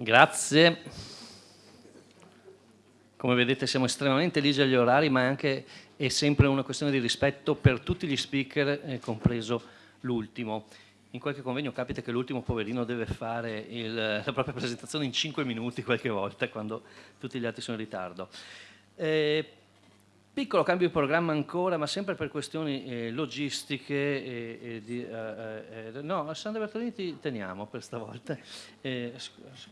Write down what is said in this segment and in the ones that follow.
Grazie. Come vedete siamo estremamente ligi agli orari, ma è anche è sempre una questione di rispetto per tutti gli speaker, eh, compreso l'ultimo. In qualche convegno capita che l'ultimo poverino deve fare il, la propria presentazione in 5 minuti qualche volta, quando tutti gli altri sono in ritardo. Eh, Piccolo cambio di programma ancora, ma sempre per questioni eh, logistiche. E, e di, eh, eh, eh no, Sandra Bertolini ti teniamo per stavolta. Eh, scusa.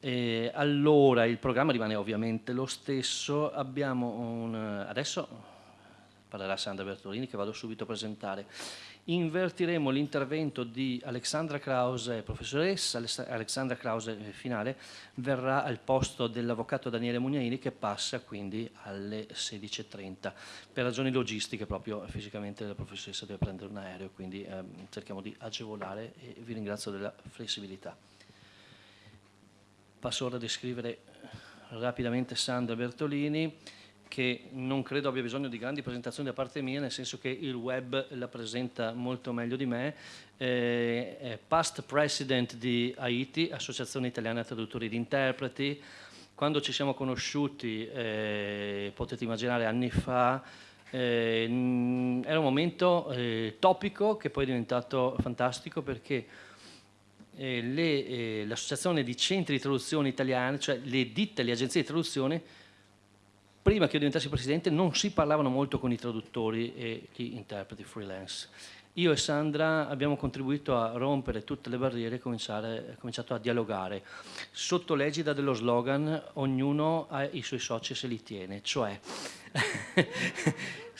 Eh, allora il programma rimane ovviamente lo stesso, abbiamo un, adesso parlerà Sandra Bertolini che vado subito a presentare invertiremo l'intervento di Alexandra Krause, professoressa, Alexandra Krause eh, finale, verrà al posto dell'avvocato Daniele Mugnaini che passa quindi alle 16.30. Per ragioni logistiche proprio fisicamente la professoressa deve prendere un aereo, quindi eh, cerchiamo di agevolare e vi ringrazio della flessibilità. Passo ora a descrivere rapidamente Sandra Bertolini che non credo abbia bisogno di grandi presentazioni da parte mia, nel senso che il web la presenta molto meglio di me. Eh, è past president di Haiti, Associazione Italiana Traduttori ed Interpreti. Quando ci siamo conosciuti, eh, potete immaginare anni fa, eh, era un momento eh, topico che poi è diventato fantastico perché eh, eh, l'associazione di centri di traduzione italiani, cioè le ditte, le agenzie di traduzione, prima che io diventassi presidente non si parlavano molto con i traduttori e gli interpreti freelance. Io e Sandra abbiamo contribuito a rompere tutte le barriere e cominciato a dialogare. Sotto l'egida dello slogan ognuno ha i suoi soci se li tiene, cioè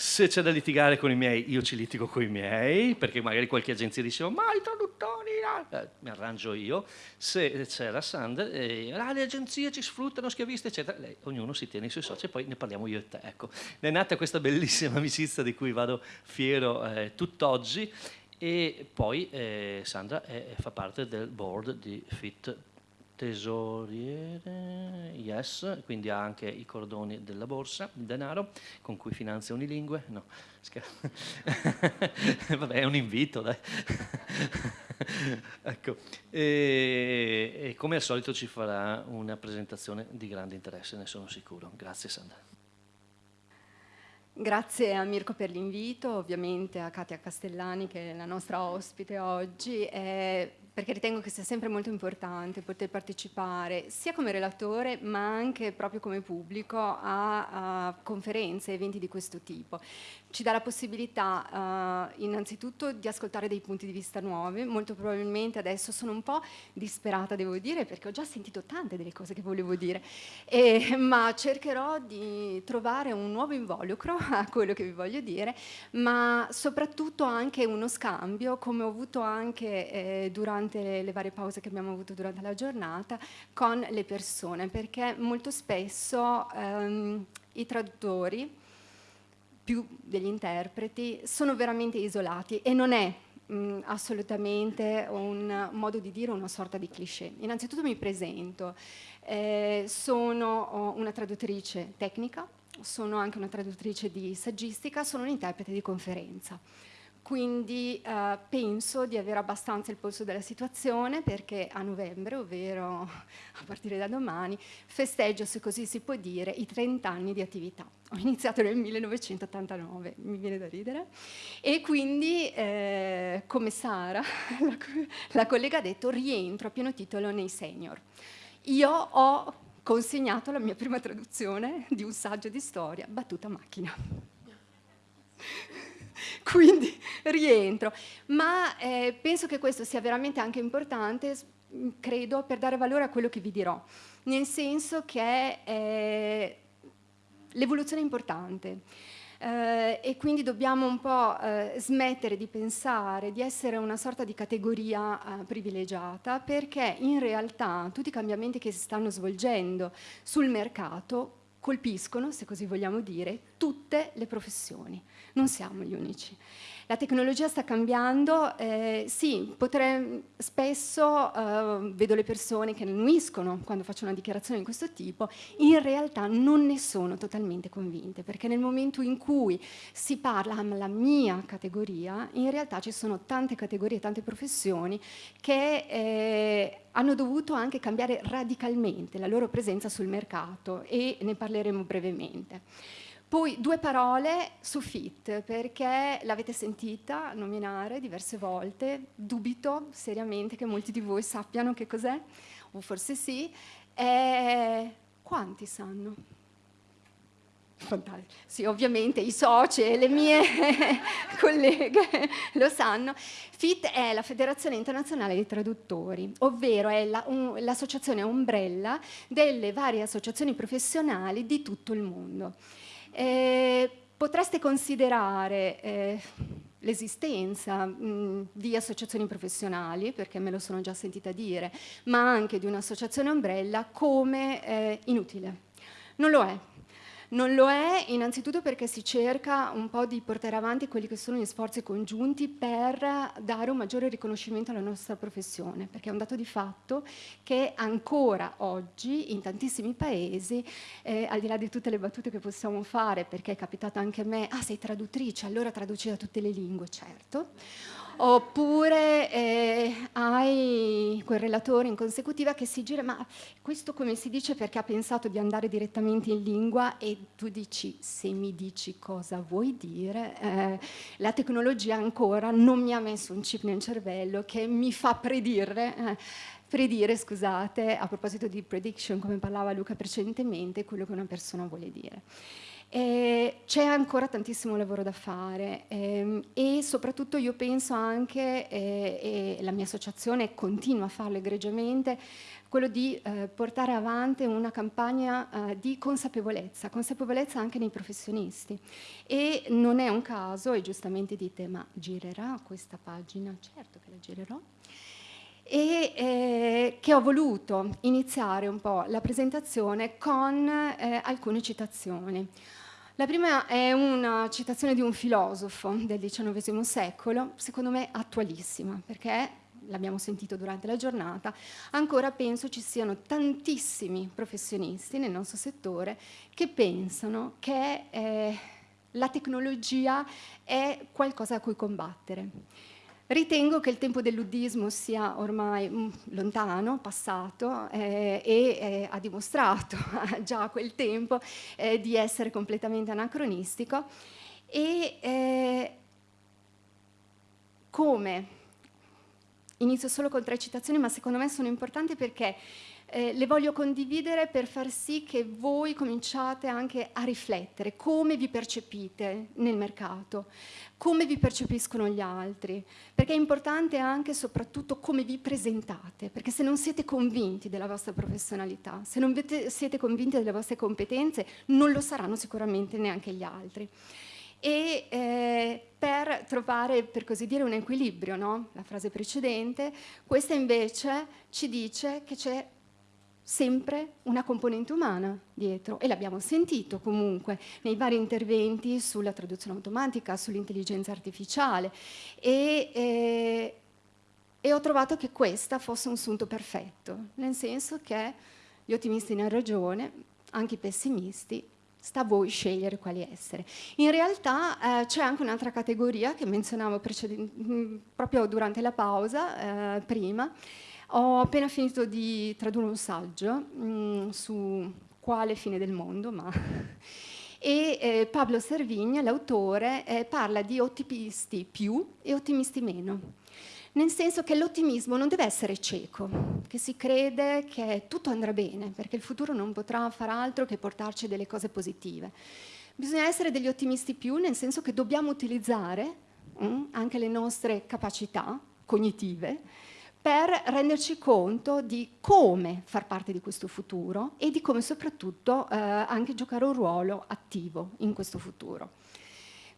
se c'è da litigare con i miei, io ci litigo con i miei, perché magari qualche agenzia diceva ma i traduttori, eh, mi arrangio io. Se c'era Sandra, eh, ah, le agenzie ci sfruttano, schiaviste, eccetera, Lei, ognuno si tiene i suoi soci e poi ne parliamo io e te. Ecco, è nata questa bellissima amicizia di cui vado fiero eh, tutt'oggi e poi eh, Sandra è, fa parte del board di Fit tesoriere, yes, quindi ha anche i cordoni della borsa, il denaro, con cui finanzia Unilingue, no, vabbè è un invito, dai. ecco, e, e come al solito ci farà una presentazione di grande interesse, ne sono sicuro. Grazie Sandra. Grazie a Mirko per l'invito, ovviamente a Katia Castellani che è la nostra ospite oggi. Eh, perché ritengo che sia sempre molto importante poter partecipare sia come relatore ma anche proprio come pubblico a, a conferenze, eventi di questo tipo ci dà la possibilità uh, innanzitutto di ascoltare dei punti di vista nuovi, molto probabilmente adesso sono un po' disperata devo dire perché ho già sentito tante delle cose che volevo dire, e, ma cercherò di trovare un nuovo involucro a quello che vi voglio dire, ma soprattutto anche uno scambio come ho avuto anche eh, durante le, le varie pause che abbiamo avuto durante la giornata con le persone, perché molto spesso ehm, i traduttori più degli interpreti sono veramente isolati e non è mh, assolutamente un modo di dire una sorta di cliché. Innanzitutto mi presento, eh, sono una traduttrice tecnica, sono anche una traduttrice di saggistica, sono un interprete di conferenza quindi eh, penso di avere abbastanza il polso della situazione perché a novembre, ovvero a partire da domani, festeggio, se così si può dire, i 30 anni di attività. Ho iniziato nel 1989, mi viene da ridere, e quindi, eh, come Sara, la, la collega ha detto, rientro a pieno titolo nei senior. Io ho consegnato la mia prima traduzione di un saggio di storia, battuta macchina quindi rientro. Ma eh, penso che questo sia veramente anche importante, credo, per dare valore a quello che vi dirò, nel senso che eh, l'evoluzione è importante. Eh, e quindi dobbiamo un po' eh, smettere di pensare di essere una sorta di categoria eh, privilegiata perché in realtà tutti i cambiamenti che si stanno svolgendo sul mercato colpiscono, se così vogliamo dire, tutte le professioni. Non siamo gli unici. La tecnologia sta cambiando, eh, sì, potrei, spesso eh, vedo le persone che annuiscono quando faccio una dichiarazione di questo tipo, in realtà non ne sono totalmente convinte, perché nel momento in cui si parla alla mia categoria, in realtà ci sono tante categorie, tante professioni che eh, hanno dovuto anche cambiare radicalmente la loro presenza sul mercato e ne parleremo brevemente. Poi due parole su FIT, perché l'avete sentita nominare diverse volte, dubito seriamente che molti di voi sappiano che cos'è, o forse sì, e quanti sanno? Sì, ovviamente i soci e le mie colleghe lo sanno. FIT è la Federazione Internazionale dei Traduttori, ovvero è l'associazione la, un, ombrella delle varie associazioni professionali di tutto il mondo. Eh, potreste considerare eh, l'esistenza di associazioni professionali, perché me lo sono già sentita dire, ma anche di un'associazione ombrella come eh, inutile. Non lo è, non lo è innanzitutto perché si cerca un po' di portare avanti quelli che sono gli sforzi congiunti per dare un maggiore riconoscimento alla nostra professione, perché è un dato di fatto che ancora oggi in tantissimi paesi, eh, al di là di tutte le battute che possiamo fare, perché è capitato anche a me, ah sei traduttrice, allora traduci da tutte le lingue, certo, oppure eh, hai quel relatore in consecutiva che si gira, ma questo come si dice perché ha pensato di andare direttamente in lingua e tu dici, se mi dici cosa vuoi dire, eh, la tecnologia ancora non mi ha messo un chip nel cervello che mi fa predire, eh, predire, scusate, a proposito di prediction, come parlava Luca precedentemente, quello che una persona vuole dire. C'è ancora tantissimo lavoro da fare ehm, e soprattutto io penso anche, eh, e la mia associazione continua a farlo egregiamente, quello di eh, portare avanti una campagna eh, di consapevolezza, consapevolezza anche nei professionisti. E non è un caso, e giustamente dite, ma girerà questa pagina? Certo che la girerò e eh, che ho voluto iniziare un po' la presentazione con eh, alcune citazioni. La prima è una citazione di un filosofo del XIX secolo, secondo me attualissima, perché l'abbiamo sentito durante la giornata, ancora penso ci siano tantissimi professionisti nel nostro settore che pensano che eh, la tecnologia è qualcosa a cui combattere. Ritengo che il tempo del luddismo sia ormai mm, lontano, passato eh, e eh, ha dimostrato già a quel tempo eh, di essere completamente anacronistico. E eh, come, inizio solo con tre citazioni ma secondo me sono importanti perché eh, le voglio condividere per far sì che voi cominciate anche a riflettere come vi percepite nel mercato, come vi percepiscono gli altri, perché è importante anche e soprattutto come vi presentate, perché se non siete convinti della vostra professionalità, se non siete convinti delle vostre competenze, non lo saranno sicuramente neanche gli altri e eh, per trovare, per così dire, un equilibrio, no? la frase precedente, questa invece ci dice che c'è sempre una componente umana dietro e l'abbiamo sentito comunque nei vari interventi sulla traduzione automatica, sull'intelligenza artificiale e, eh, e, ho trovato che questa fosse un sunto perfetto, nel senso che gli ottimisti hanno ragione, anche i pessimisti, sta a voi scegliere quali essere. In realtà eh, c'è anche un'altra categoria che menzionavo proprio durante la pausa, eh, prima, ho appena finito di tradurre un saggio mh, mm, su quale fine del mondo, ma... e eh, Pablo Servigna, l'autore, eh, parla di ottimisti più e ottimisti meno. Nel senso che l'ottimismo non deve essere cieco, che si crede che tutto andrà bene, perché il futuro non potrà far altro che portarci delle cose positive. Bisogna essere degli ottimisti più, nel senso che dobbiamo utilizzare mh, mm, anche le nostre capacità cognitive per renderci conto di come far parte di questo futuro e di come soprattutto eh, anche giocare un ruolo attivo in questo futuro.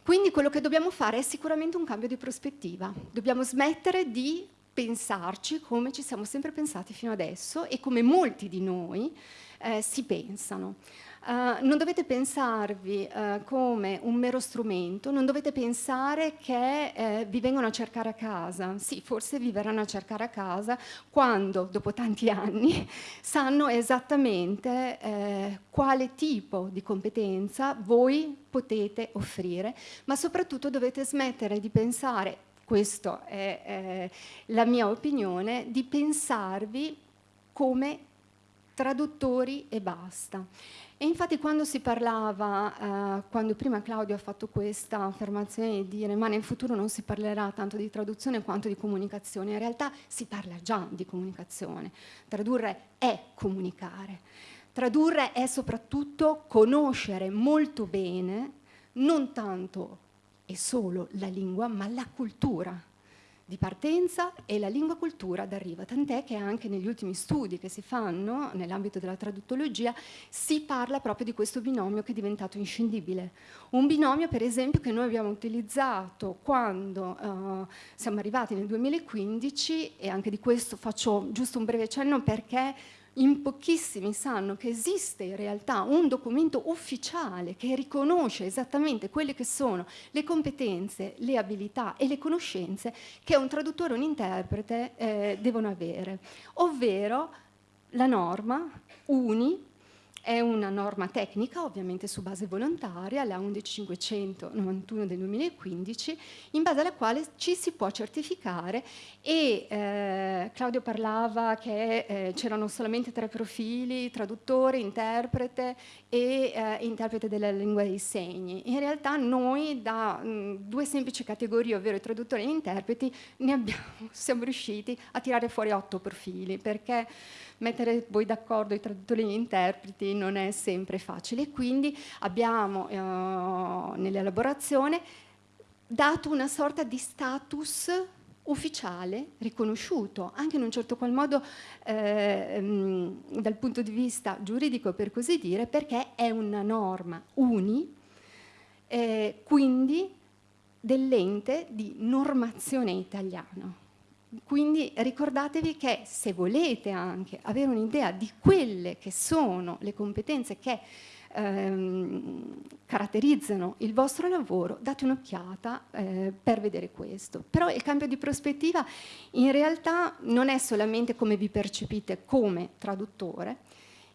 Quindi quello che dobbiamo fare è sicuramente un cambio di prospettiva. Dobbiamo smettere di pensarci come ci siamo sempre pensati fino adesso e come molti di noi eh, si pensano. Uh, non dovete pensarvi uh, come un mero strumento, non dovete pensare che eh, vi vengono a cercare a casa. Sì, forse vi verranno a cercare a casa quando, dopo tanti anni, sanno esattamente quale tipo di competenza voi potete offrire, ma soprattutto dovete smettere di pensare, questa è la mia opinione, di pensarvi come traduttori e basta. E infatti quando si parlava, eh, quando prima Claudio ha fatto questa affermazione di dire ma nel futuro non si parlerà tanto di traduzione quanto di comunicazione, in realtà si parla già di comunicazione. Tradurre è comunicare. Tradurre è soprattutto conoscere molto bene non tanto e solo la lingua, ma la cultura di partenza e la lingua cultura d'arrivo, tant'è che anche negli ultimi studi che si fanno nell'ambito della traduttologia si parla proprio di questo binomio che è diventato inscindibile. Un binomio per esempio che noi abbiamo utilizzato quando uh, siamo arrivati nel 2015 e anche di questo faccio giusto un breve cenno perché in pochissimi sanno che esiste in realtà un documento ufficiale che riconosce esattamente quelle che sono le competenze, le abilità e le conoscenze che un traduttore o un interprete eh, devono avere, ovvero la norma UNI è una norma tecnica, ovviamente su base volontaria, la 11591 del 2015, in base alla quale ci si può certificare e eh, Claudio parlava che eh, c'erano solamente tre profili, traduttore, interprete e eh, interprete della lingua dei segni. In realtà noi da mh, due semplici categorie, ovvero traduttori e interpreti, ne abbiamo, siamo riusciti a tirare fuori otto profili, perché mettere voi d'accordo i traduttori e gli interpreti non è sempre facile. Quindi abbiamo eh, nell'elaborazione dato una sorta di status ufficiale, riconosciuto, anche in un certo qual modo eh, dal punto di vista giuridico per così dire, perché è una norma uni, eh, quindi dell'ente di normazione italiano. Quindi ricordatevi che se volete anche avere un'idea di quelle che sono le competenze che ehm, caratterizzano il vostro lavoro, date un'occhiata eh, per vedere questo. Però il cambio di prospettiva in realtà non è solamente come vi percepite come traduttore,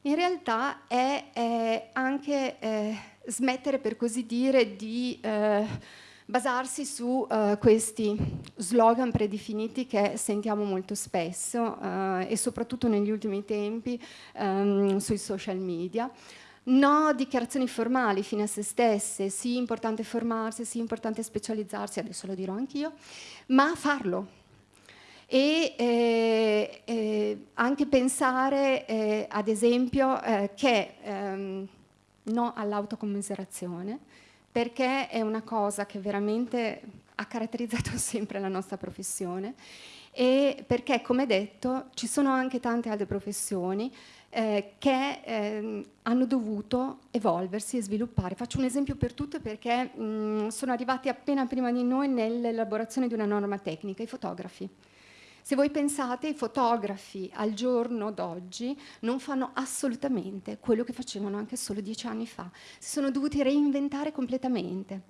in realtà è, è anche eh, smettere per così dire di... Eh, basarsi su uh, questi slogan predefiniti che sentiamo molto spesso uh, e soprattutto negli ultimi tempi um, sui social media. No dichiarazioni formali fine a se stesse, sì importante formarsi, sì importante specializzarsi, adesso lo dirò anch'io, ma farlo, e eh, eh, anche pensare eh, ad esempio eh, che ehm, no all'autocommiserazione perché è una cosa che veramente ha caratterizzato sempre la nostra professione e perché, come detto, ci sono anche tante altre professioni eh, che eh, hanno dovuto evolversi e sviluppare. Faccio un esempio per tutte perché mh, sono arrivati appena prima di noi nell'elaborazione di una norma tecnica, i fotografi. Se voi pensate, i fotografi al giorno d'oggi non fanno assolutamente quello che facevano anche solo dieci anni fa. Si sono dovuti reinventare completamente.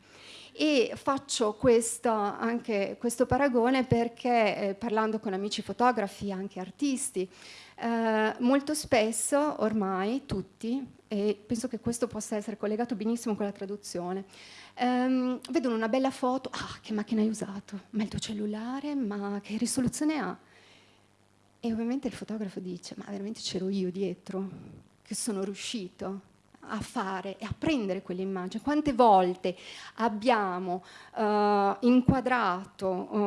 E faccio questo, anche questo paragone perché eh, parlando con amici fotografi, anche artisti, eh, molto spesso ormai tutti, e penso che questo possa essere collegato benissimo con la traduzione, Um, vedono una bella foto, ah che macchina hai usato? Ma il tuo cellulare? Ma che risoluzione ha? E ovviamente il fotografo dice, ma veramente c'ero io dietro, che sono riuscito a fare e a prendere quell'immagine. Quante volte abbiamo uh, inquadrato uh,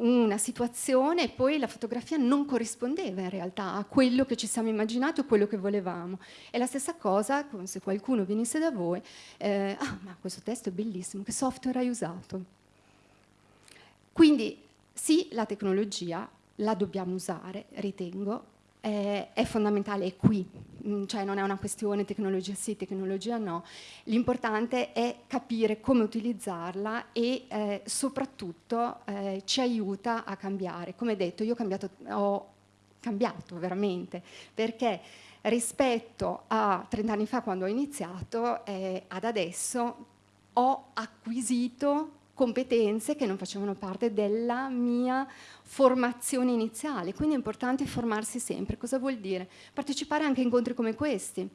una situazione e poi la fotografia non corrispondeva in realtà a quello che ci siamo immaginati o quello che volevamo. È la stessa cosa come se qualcuno venisse da voi, eh, ah ma questo testo è bellissimo, che software hai usato? Quindi sì, la tecnologia la dobbiamo usare, ritengo, è, fondamentale, è qui, cioè non è una questione tecnologia sì, tecnologia no, l'importante è capire come utilizzarla e eh, soprattutto eh, ci aiuta a cambiare. Come detto, io ho cambiato, ho cambiato veramente, perché rispetto a 30 anni fa quando ho iniziato eh, ad adesso ho acquisito competenze che non facevano parte della mia formazione iniziale, quindi è importante formarsi sempre. Cosa vuol dire? Partecipare anche a incontri come questi,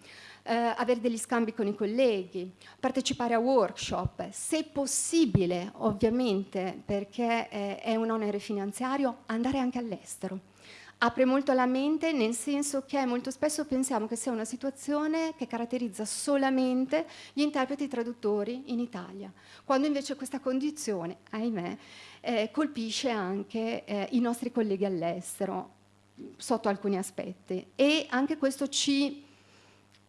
eh, avere degli scambi con i colleghi, partecipare a workshop, se possibile ovviamente perché eh, è un onere finanziario, andare anche all'estero apre molto la mente nel senso che molto spesso pensiamo che sia una situazione che caratterizza solamente gli interpreti traduttori in Italia, quando invece questa condizione, ahimè, eh, colpisce anche eh, i nostri colleghi all'estero sotto alcuni aspetti. E anche questo ci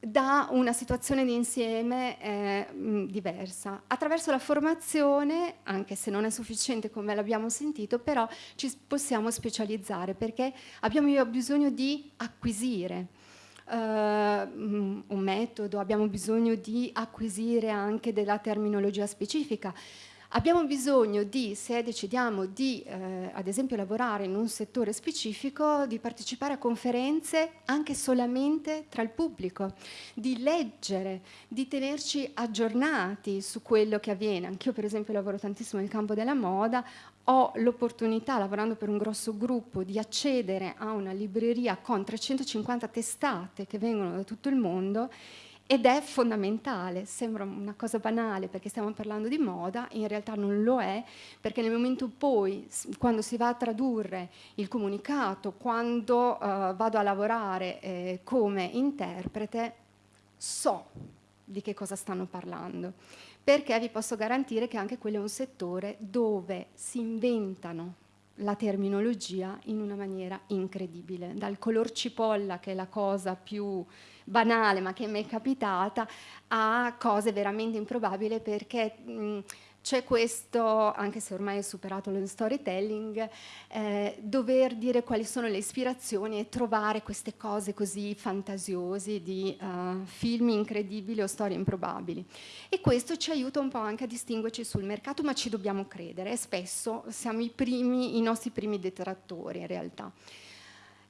da una situazione di insieme eh, diversa. Attraverso la formazione, anche se non è sufficiente come l'abbiamo sentito, però ci possiamo specializzare perché abbiamo bisogno di acquisire uh, un metodo, abbiamo bisogno di acquisire anche della terminologia specifica. Abbiamo bisogno di, se decidiamo di eh, ad esempio lavorare in un settore specifico, di partecipare a conferenze anche solamente tra il pubblico, di leggere, di tenerci aggiornati su quello che avviene. Anch'io per esempio lavoro tantissimo nel campo della moda, ho l'opportunità, lavorando per un grosso gruppo, di accedere a una libreria con 350 testate che vengono da tutto il mondo ed è fondamentale, sembra una cosa banale perché stiamo parlando di moda, in realtà non lo è, perché nel momento poi, quando si va a tradurre il comunicato, quando uh, vado a lavorare eh, come interprete, so di che cosa stanno parlando, perché vi posso garantire che anche quello è un settore dove si inventano la terminologia in una maniera incredibile, dal color cipolla che è la cosa più banale ma che mi è capitata a cose veramente improbabili perché c'è questo, anche se ormai è superato lo storytelling, eh, dover dire quali sono le ispirazioni e trovare queste cose così fantasiose di uh, film incredibili o storie improbabili. E questo ci aiuta un po' anche a distinguerci sul mercato, ma ci dobbiamo credere spesso siamo i, primi, i nostri primi detrattori in realtà.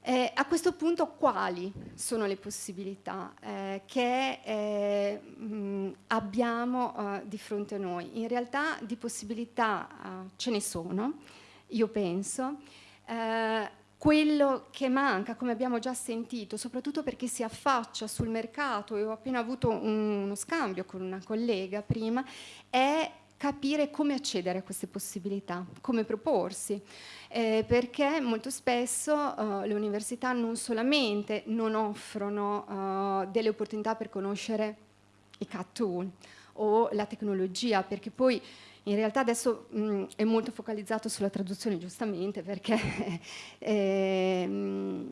Eh, a questo punto quali sono le possibilità eh, che eh, mh, abbiamo eh, di fronte a noi? In realtà di possibilità eh, ce ne sono, io penso. Eh, quello che manca, come abbiamo già sentito, soprattutto perché si affaccia sul mercato, e ho appena avuto un, uno scambio con una collega prima, è capire come accedere a queste possibilità, come proporsi, eh, perché molto spesso uh, le università non solamente non offrono uh, delle opportunità per conoscere i CAT tool o la tecnologia, perché poi in realtà adesso mh, è molto focalizzato sulla traduzione giustamente perché eh,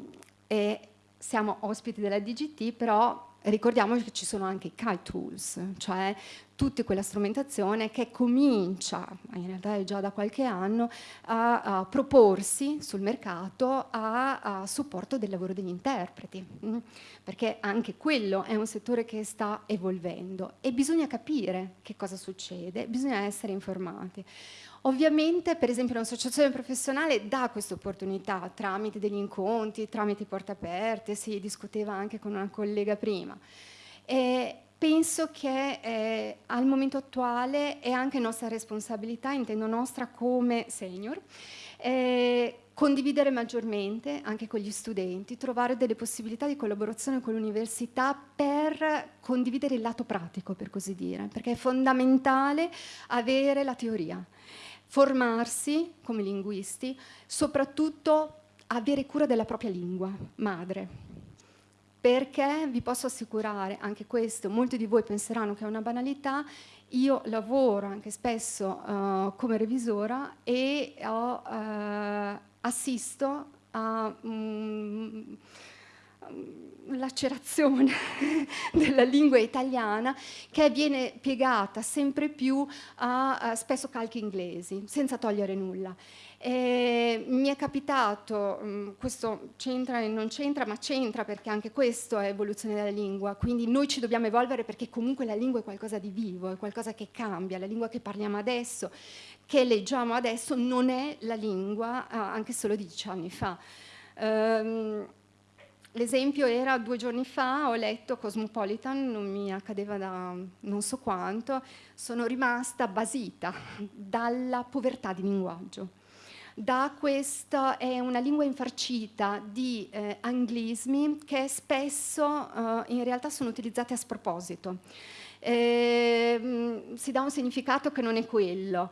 eh, siamo ospiti della DGT, però ricordiamoci che ci sono anche i kite tools, cioè tutta quella strumentazione che comincia, in realtà è già da qualche anno, a, a proporsi sul mercato a, a, supporto del lavoro degli interpreti, mm? perché anche quello è un settore che sta evolvendo e bisogna capire che cosa succede, bisogna essere informati. Ovviamente, per esempio, un'associazione professionale dà questa opportunità tramite degli incontri, tramite porte aperte, si discuteva anche con una collega prima. E penso che eh, al momento attuale è anche nostra responsabilità, intendo nostra come senior, eh, condividere maggiormente anche con gli studenti, trovare delle possibilità di collaborazione con l'università per condividere il lato pratico, per così dire, perché è fondamentale avere la teoria formarsi come linguisti, soprattutto avere cura della propria lingua madre. Perché vi posso assicurare, anche questo, molti di voi penseranno che è una banalità, io lavoro anche spesso uh, come revisora e ho, uh, assisto a um, lacerazione della lingua italiana che viene piegata sempre più a, a spesso calchi inglesi, senza togliere nulla. E mi è capitato, mm, questo c'entra e non c'entra, ma c'entra perché anche questo è evoluzione della lingua, quindi noi ci dobbiamo evolvere perché comunque la lingua è qualcosa di vivo, è qualcosa che cambia, la lingua che parliamo adesso, che leggiamo adesso, non è la lingua anche solo dieci anni fa. Um, L'esempio era due giorni fa, ho letto Cosmopolitan, non mi accadeva da non so quanto, sono rimasta basita dalla povertà di linguaggio. Da questa è una lingua infarcita di eh, anglismi che spesso eh, in realtà sono utilizzati a sproposito. Eh, si dà un significato che non è quello.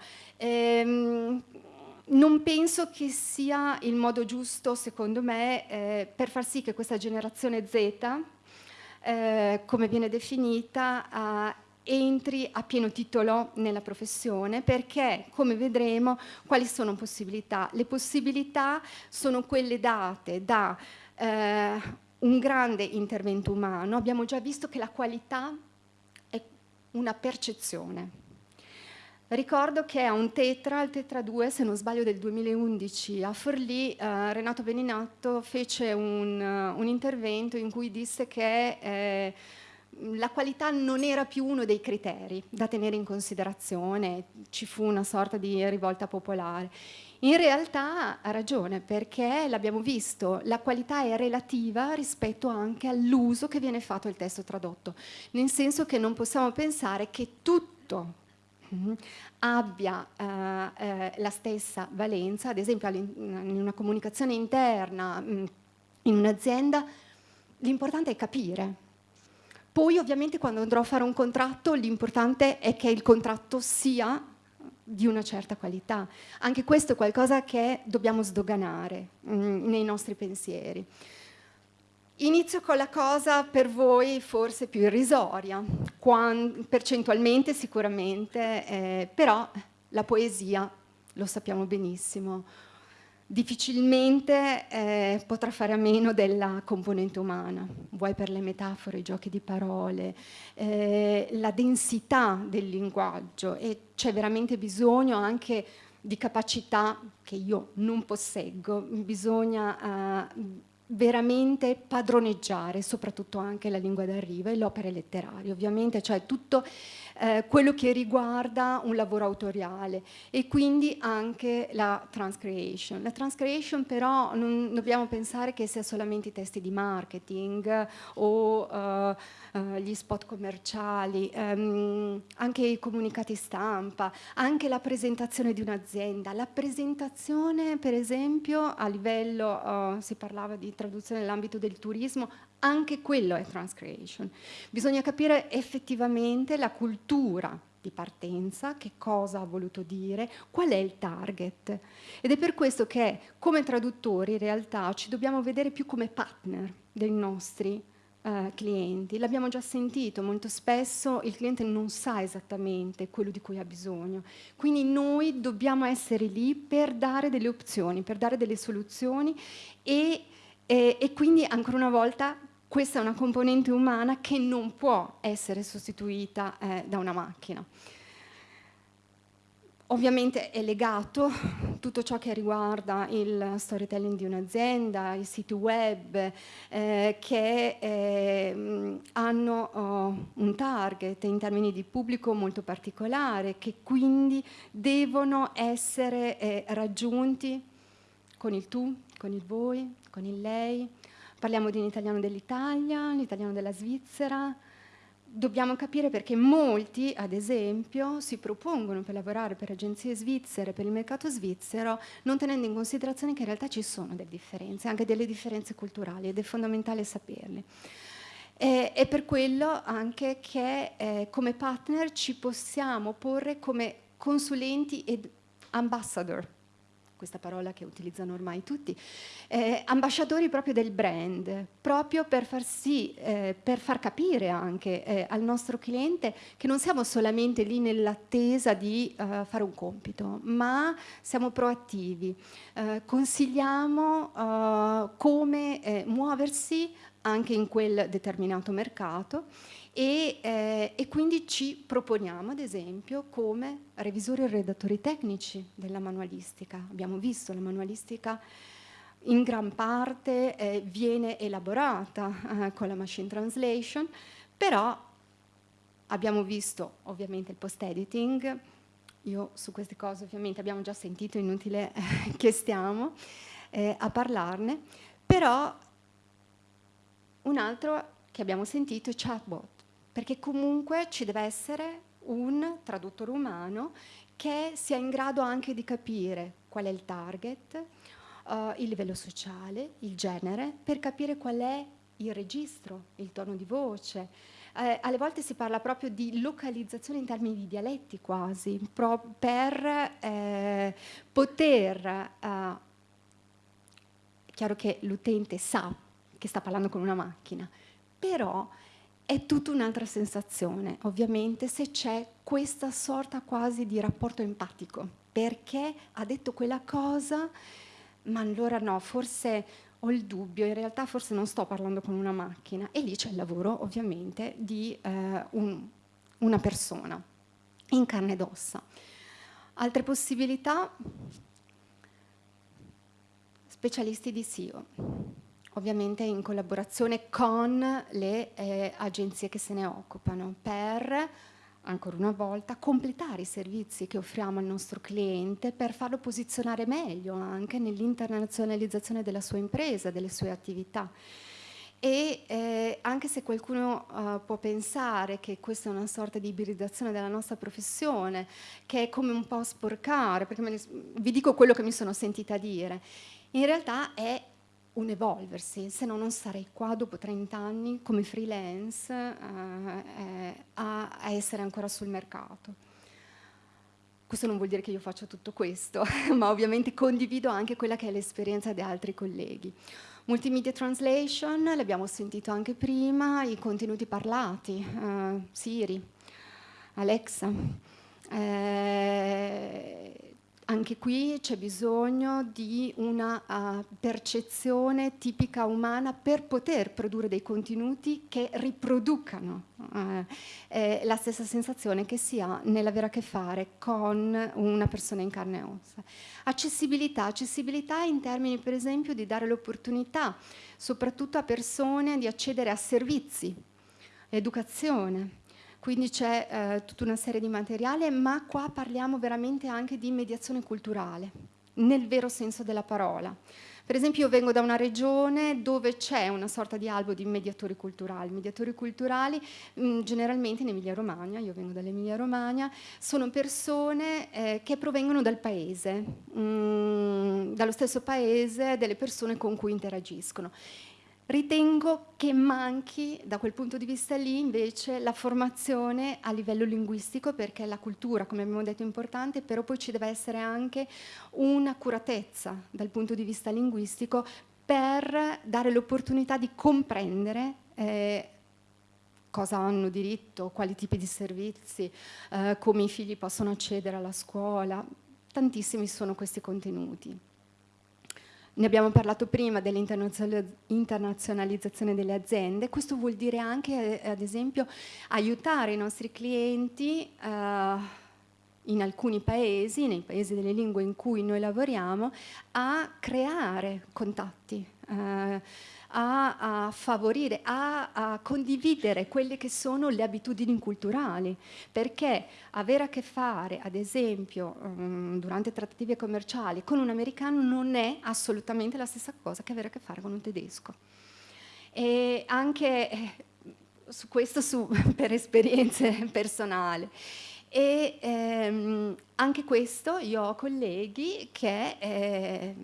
Non penso che sia il modo giusto, secondo me, eh, per far sì che questa generazione Z, eh, come viene definita, eh, entri a pieno titolo nella professione, perché, come vedremo, quali sono possibilità? Le possibilità sono quelle date da eh, un grande intervento umano. Abbiamo già visto che la qualità è una percezione Ricordo che a un Tetra, il Tetra 2, se non sbaglio del 2011, a Forlì, eh, Renato Beninatto fece un, uh, un, intervento in cui disse che eh, la qualità non era più uno dei criteri da tenere in considerazione, ci fu una sorta di rivolta popolare. In realtà ha ragione perché l'abbiamo visto, la qualità è relativa rispetto anche all'uso che viene fatto del testo tradotto, nel senso che non possiamo pensare che tutto. Abbia eh, eh, la stessa valenza, ad esempio in una comunicazione interna, mm, in un'azienda, l'importante è capire. Poi ovviamente quando andrò a fare un contratto l'importante è che il contratto sia di una certa qualità. Anche questo è qualcosa che dobbiamo sdoganare mh, mm, nei nostri pensieri. Inizio con la cosa per voi forse più irrisoria, percentualmente sicuramente, eh, però la poesia, lo sappiamo benissimo, difficilmente eh, potrà fare a meno della componente umana, vuoi per le metafore, i giochi di parole, eh, la densità del linguaggio e c'è veramente bisogno anche di capacità che io non posseggo, bisogna uh, veramente padroneggiare soprattutto anche la lingua d'arrivo e l'opera letteraria, ovviamente, cioè tutto eh, quello che riguarda un lavoro autoriale e quindi anche la transcreation. La transcreation però non dobbiamo pensare che sia solamente i testi di marketing o uh, uh, gli spot commerciali, um, anche i comunicati stampa, anche la presentazione di un'azienda. La presentazione per esempio a livello, uh, si parlava di traduzione nell'ambito del turismo, anche quello è transcreation. Bisogna capire effettivamente la cultura di partenza, che cosa ha voluto dire, qual è il target. Ed è per questo che come traduttori in realtà ci dobbiamo vedere più come partner dei nostri eh, clienti. L'abbiamo già sentito, molto spesso il cliente non sa esattamente quello di cui ha bisogno. Quindi noi dobbiamo essere lì per dare delle opzioni, per dare delle soluzioni e, e, e quindi ancora una volta questa è una componente umana che non può essere sostituita eh, da una macchina. Ovviamente è legato tutto ciò che riguarda il storytelling di un'azienda, i siti web eh, che eh, hanno oh, un target in termini di pubblico molto particolare, che quindi devono essere eh, raggiunti con il tu, con il voi, con il lei, Parliamo di un italiano dell'Italia, un italiano della Svizzera. Dobbiamo capire perché molti, ad esempio, si propongono per lavorare per agenzie svizzere, per il mercato svizzero, non tenendo in considerazione che in realtà ci sono delle differenze, anche delle differenze culturali, ed è fondamentale saperle. E, per quello anche che eh, come partner ci possiamo porre come consulenti ed ambassador questa parola che utilizzano ormai tutti, eh, ambasciatori proprio del brand, proprio per far sì, eh, per far capire anche eh, al nostro cliente che non siamo solamente lì nell'attesa di eh, fare un compito, ma siamo proattivi, eh, consigliamo eh, come muoversi anche in quel determinato mercato e, eh, e, quindi ci proponiamo, ad esempio, come revisori e redattori tecnici della manualistica. Abbiamo visto la manualistica in gran parte eh, viene elaborata eh, con la machine translation, però abbiamo visto ovviamente il post-editing, io su queste cose ovviamente abbiamo già sentito, inutile che stiamo eh, a parlarne, però Un altro che abbiamo sentito è chatbot, perché comunque ci deve essere un traduttore umano che sia in grado anche di capire qual è il target, uh, il livello sociale, il genere, per capire qual è il registro, il tono di voce. Eh, alle volte si parla proprio di localizzazione in termini di dialetti quasi, per eh, poter... Eh, chiaro che l'utente sa che sta parlando con una macchina, però è tutta un'altra sensazione, ovviamente, se c'è questa sorta quasi di rapporto empatico, perché ha detto quella cosa, ma allora no, forse ho il dubbio, in realtà forse non sto parlando con una macchina, e lì c'è il lavoro, ovviamente, di eh, un, una persona, in carne ed ossa. Altre possibilità? Specialisti di SEO ovviamente in collaborazione con le eh, agenzie che se ne occupano per ancora una volta completare i servizi che offriamo al nostro cliente per farlo posizionare meglio anche nell'internazionalizzazione della sua impresa, delle sue attività. E eh, anche se qualcuno uh, può pensare che questa è una sorta di ibridizzazione della nostra professione, che è come un po' sporcare, perché vi dico quello che mi sono sentita dire, in realtà è un evolversi, se no non sarei qua dopo 30 anni come freelance eh, eh, a, a, essere ancora sul mercato. Questo non vuol dire che io faccia tutto questo, ma ovviamente condivido anche quella che è l'esperienza di altri colleghi. Multimedia translation, l'abbiamo sentito anche prima, i contenuti parlati, uh, Siri, Alexa, eh, anche qui c'è bisogno di una uh, percezione tipica umana per poter produrre dei contenuti che riproducano uh, eh, la stessa sensazione che si ha nell'avere a che fare con una persona in carne e ossa. Accessibilità, accessibilità in termini per esempio di dare l'opportunità soprattutto a persone di accedere a servizi, educazione, quindi c'è eh, tutta una serie di materiale, ma qua parliamo veramente anche di mediazione culturale, nel vero senso della parola. Per esempio io vengo da una regione dove c'è una sorta di albo di mediatori culturali. Mediatori culturali mh, mm, generalmente in Emilia Romagna, io vengo dall'Emilia Romagna, sono persone eh, che provengono dal paese, mh, mm, dallo stesso paese, delle persone con cui interagiscono. Ritengo che manchi da quel punto di vista lì invece la formazione a livello linguistico perché la cultura, come abbiamo detto, è importante, però poi ci deve essere anche un'accuratezza dal punto di vista linguistico per dare l'opportunità di comprendere eh, cosa hanno diritto, quali tipi di servizi, eh, come i figli possono accedere alla scuola. Tantissimi sono questi contenuti. Ne abbiamo parlato prima dell'internazionalizzazione delle aziende, questo vuol dire anche, eh, ad esempio, aiutare i nostri clienti eh, in alcuni paesi, nei paesi delle lingue in cui noi lavoriamo, a creare contatti. Eh, a, a favorire, a, a, condividere quelle che sono le abitudini culturali, perché avere a che fare, ad esempio, um, durante trattative commerciali con un americano non è assolutamente la stessa cosa che avere a che fare con un tedesco. E anche eh, su questo su, per esperienze personali. E ehm, anche questo io ho colleghi che eh,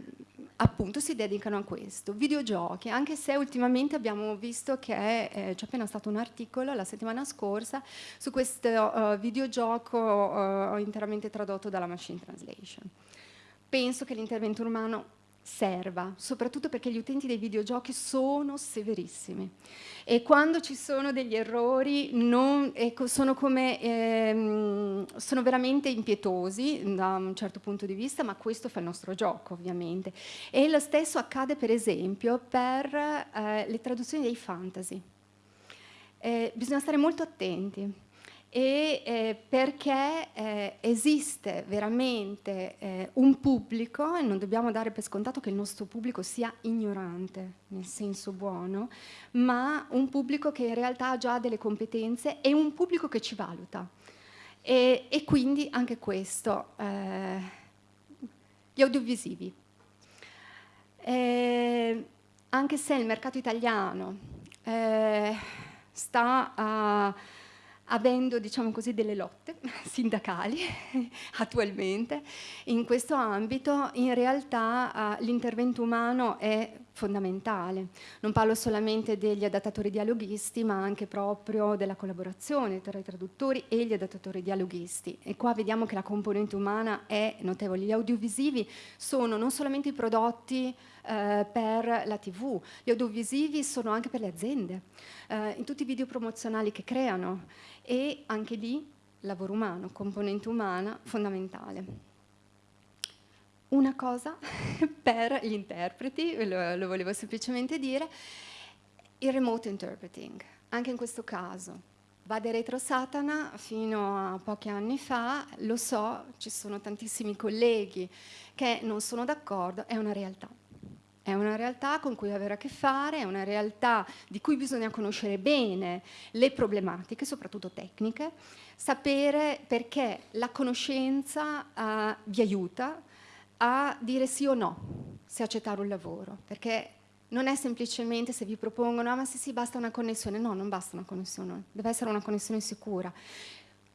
appunto si dedicano a questo. Videogiochi, anche se ultimamente abbiamo visto che eh, c'è appena stato un articolo la settimana scorsa su questo uh, videogioco uh, interamente tradotto dalla machine translation. Penso che l'intervento umano serva, soprattutto perché gli utenti dei videogiochi sono severissimi e quando ci sono degli errori non, ecco, sono, come, ehm, sono veramente impietosi da un certo punto di vista, ma questo fa il nostro gioco ovviamente. E lo stesso accade per esempio per eh, le traduzioni dei fantasy. Eh, bisogna stare molto attenti e eh, perché eh, esiste veramente eh, un pubblico, e non dobbiamo dare per scontato che il nostro pubblico sia ignorante, nel senso buono, ma un pubblico che in realtà ha già delle competenze e un pubblico che ci valuta. E, e quindi anche questo, eh, gli audiovisivi. Eh, anche se il mercato italiano eh, sta uh, avendo diciamo così, delle lotte sindacali attualmente in questo ambito, in realtà uh, l'intervento umano è fondamentale. Non parlo solamente degli adattatori dialoghisti, ma anche proprio della collaborazione tra i traduttori e gli adattatori dialoghisti. E qua vediamo che la componente umana è notevole. Gli audiovisivi sono non solamente i prodotti eh, per la TV, gli audiovisivi sono anche per le aziende, eh, in tutti i video promozionali che creano e anche lì lavoro umano, componente umana fondamentale. Una cosa per gli interpreti, lo, lo volevo semplicemente dire, il remote interpreting. Anche in questo caso, Vade Retro Satana fino a pochi anni fa, lo so, ci sono tantissimi colleghi che non sono d'accordo, è una realtà. È una realtà con cui avere a che fare, è una realtà di cui bisogna conoscere bene le problematiche, soprattutto tecniche, sapere perché la conoscenza uh, vi aiuta a dire sì o no, se accettare un lavoro, perché non è semplicemente se vi propongono, ah ma sì sì basta una connessione, no non basta una connessione, deve essere una connessione sicura.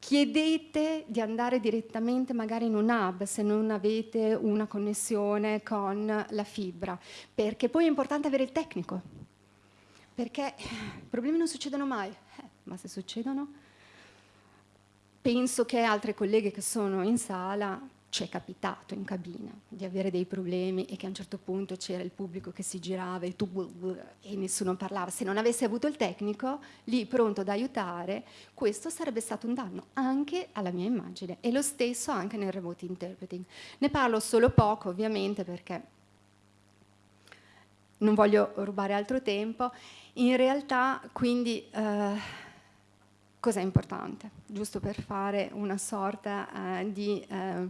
Chiedete di andare direttamente magari in un hub se non avete una connessione con la fibra, perché poi è importante avere il tecnico, perché i problemi non succedono mai, eh, ma se succedono, penso che altre colleghe che sono in sala ci è capitato in cabina di avere dei problemi e che a un certo punto c'era il pubblico che si girava e, tu, e nessuno parlava. Se non avessi avuto il tecnico lì pronto ad aiutare, questo sarebbe stato un danno anche alla mia immagine e lo stesso anche nel remote interpreting. Ne parlo solo poco ovviamente perché non voglio rubare altro tempo. In realtà quindi... Eh, Cos'è importante? Giusto per fare una sorta eh, di eh,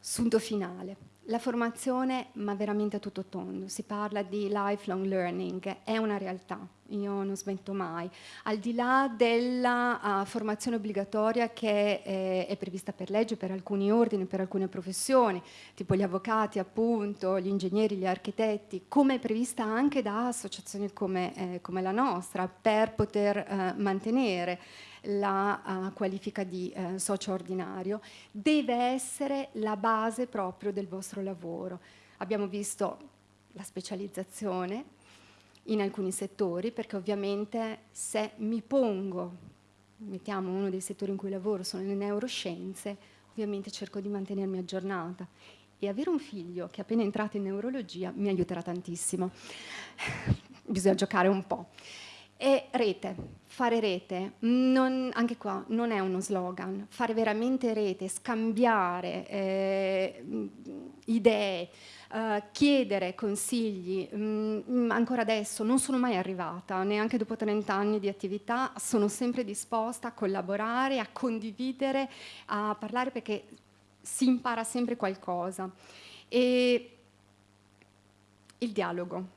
sunto finale. La formazione, ma veramente a tutto tondo, si parla di lifelong learning, è una realtà, io non smetto mai. Al di là della uh, formazione obbligatoria che è, è, prevista per legge per alcuni ordini, per alcune professioni, tipo gli avvocati appunto, gli ingegneri, gli architetti, come è prevista anche da associazioni come, eh, come la nostra, per poter eh, mantenere la uh, qualifica di uh, socio ordinario, deve essere la base proprio del vostro lavoro. Abbiamo visto la specializzazione in alcuni settori, perché ovviamente se mi pongo, mettiamo uno dei settori in cui lavoro, sono le neuroscienze, ovviamente cerco di mantenermi aggiornata e avere un figlio che è appena entrato in neurologia mi aiuterà tantissimo. Bisogna giocare un po'. E rete, fare rete, non, anche qua non è uno slogan, fare veramente rete, scambiare eh, idee, eh, chiedere consigli, mh, mm, ancora adesso non sono mai arrivata, neanche dopo 30 anni di attività, sono sempre disposta a collaborare, a condividere, a parlare perché si impara sempre qualcosa. E il dialogo.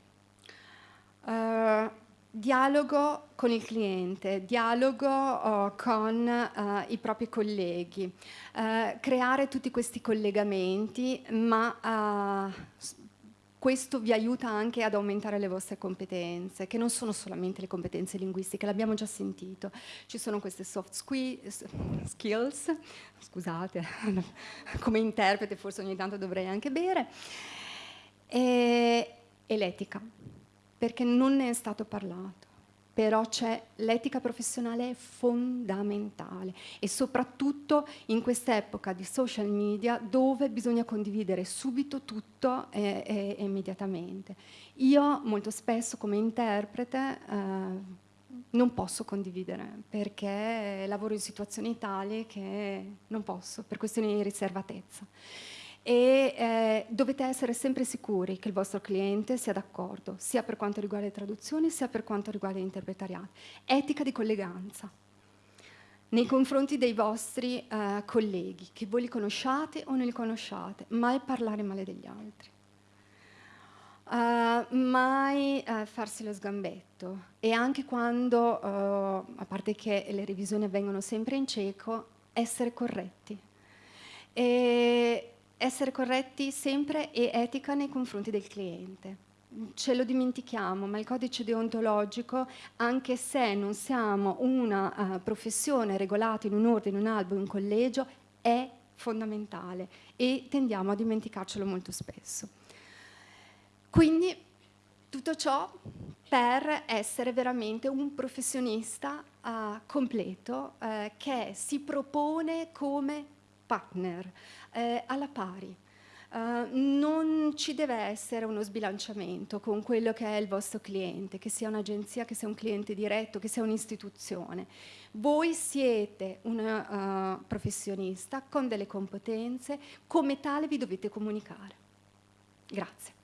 Uh, dialogo con il cliente, dialogo oh, con uh, i propri colleghi, uh, creare tutti questi collegamenti, ma uh, questo vi aiuta anche ad aumentare le vostre competenze, che non sono solamente le competenze linguistiche, l'abbiamo già sentito. Ci sono queste soft skills, scusate, come interprete forse ogni tanto dovrei anche bere, e, e l'etica perché non ne è stato parlato. Però c'è l'etica professionale è fondamentale e soprattutto in quest'epoca di social media dove bisogna condividere subito tutto e, e, e immediatamente. Io molto spesso come interprete eh, non posso condividere perché lavoro in situazioni tali che non posso per questioni di riservatezza e eh, dovete essere sempre sicuri che il vostro cliente sia d'accordo, sia per quanto riguarda le traduzioni, sia per quanto riguarda l'interpretariato. Etica di colleganza nei confronti dei vostri eh, colleghi, che voi li conosciate o non li conosciate, mai parlare male degli altri. Uh, mai uh, farsi lo sgambetto e anche quando, uh, a parte che le revisioni avvengono sempre in cieco, essere corretti. E essere corretti sempre e etica nei confronti del cliente. ce lo dimentichiamo, ma il codice deontologico, anche se non siamo una uh, professione regolata in un ordine, in un albo, un collegio, è fondamentale e tendiamo a dimenticarcelo molto spesso. Quindi tutto ciò per essere veramente un professionista uh, completo uh, che si propone come partner uh, alla pari. non ci deve essere uno sbilanciamento con quello che è il vostro cliente, che sia un'agenzia, che sia un cliente diretto, che sia un'istituzione. Voi siete un professionista con delle competenze, come tale vi dovete comunicare. Grazie.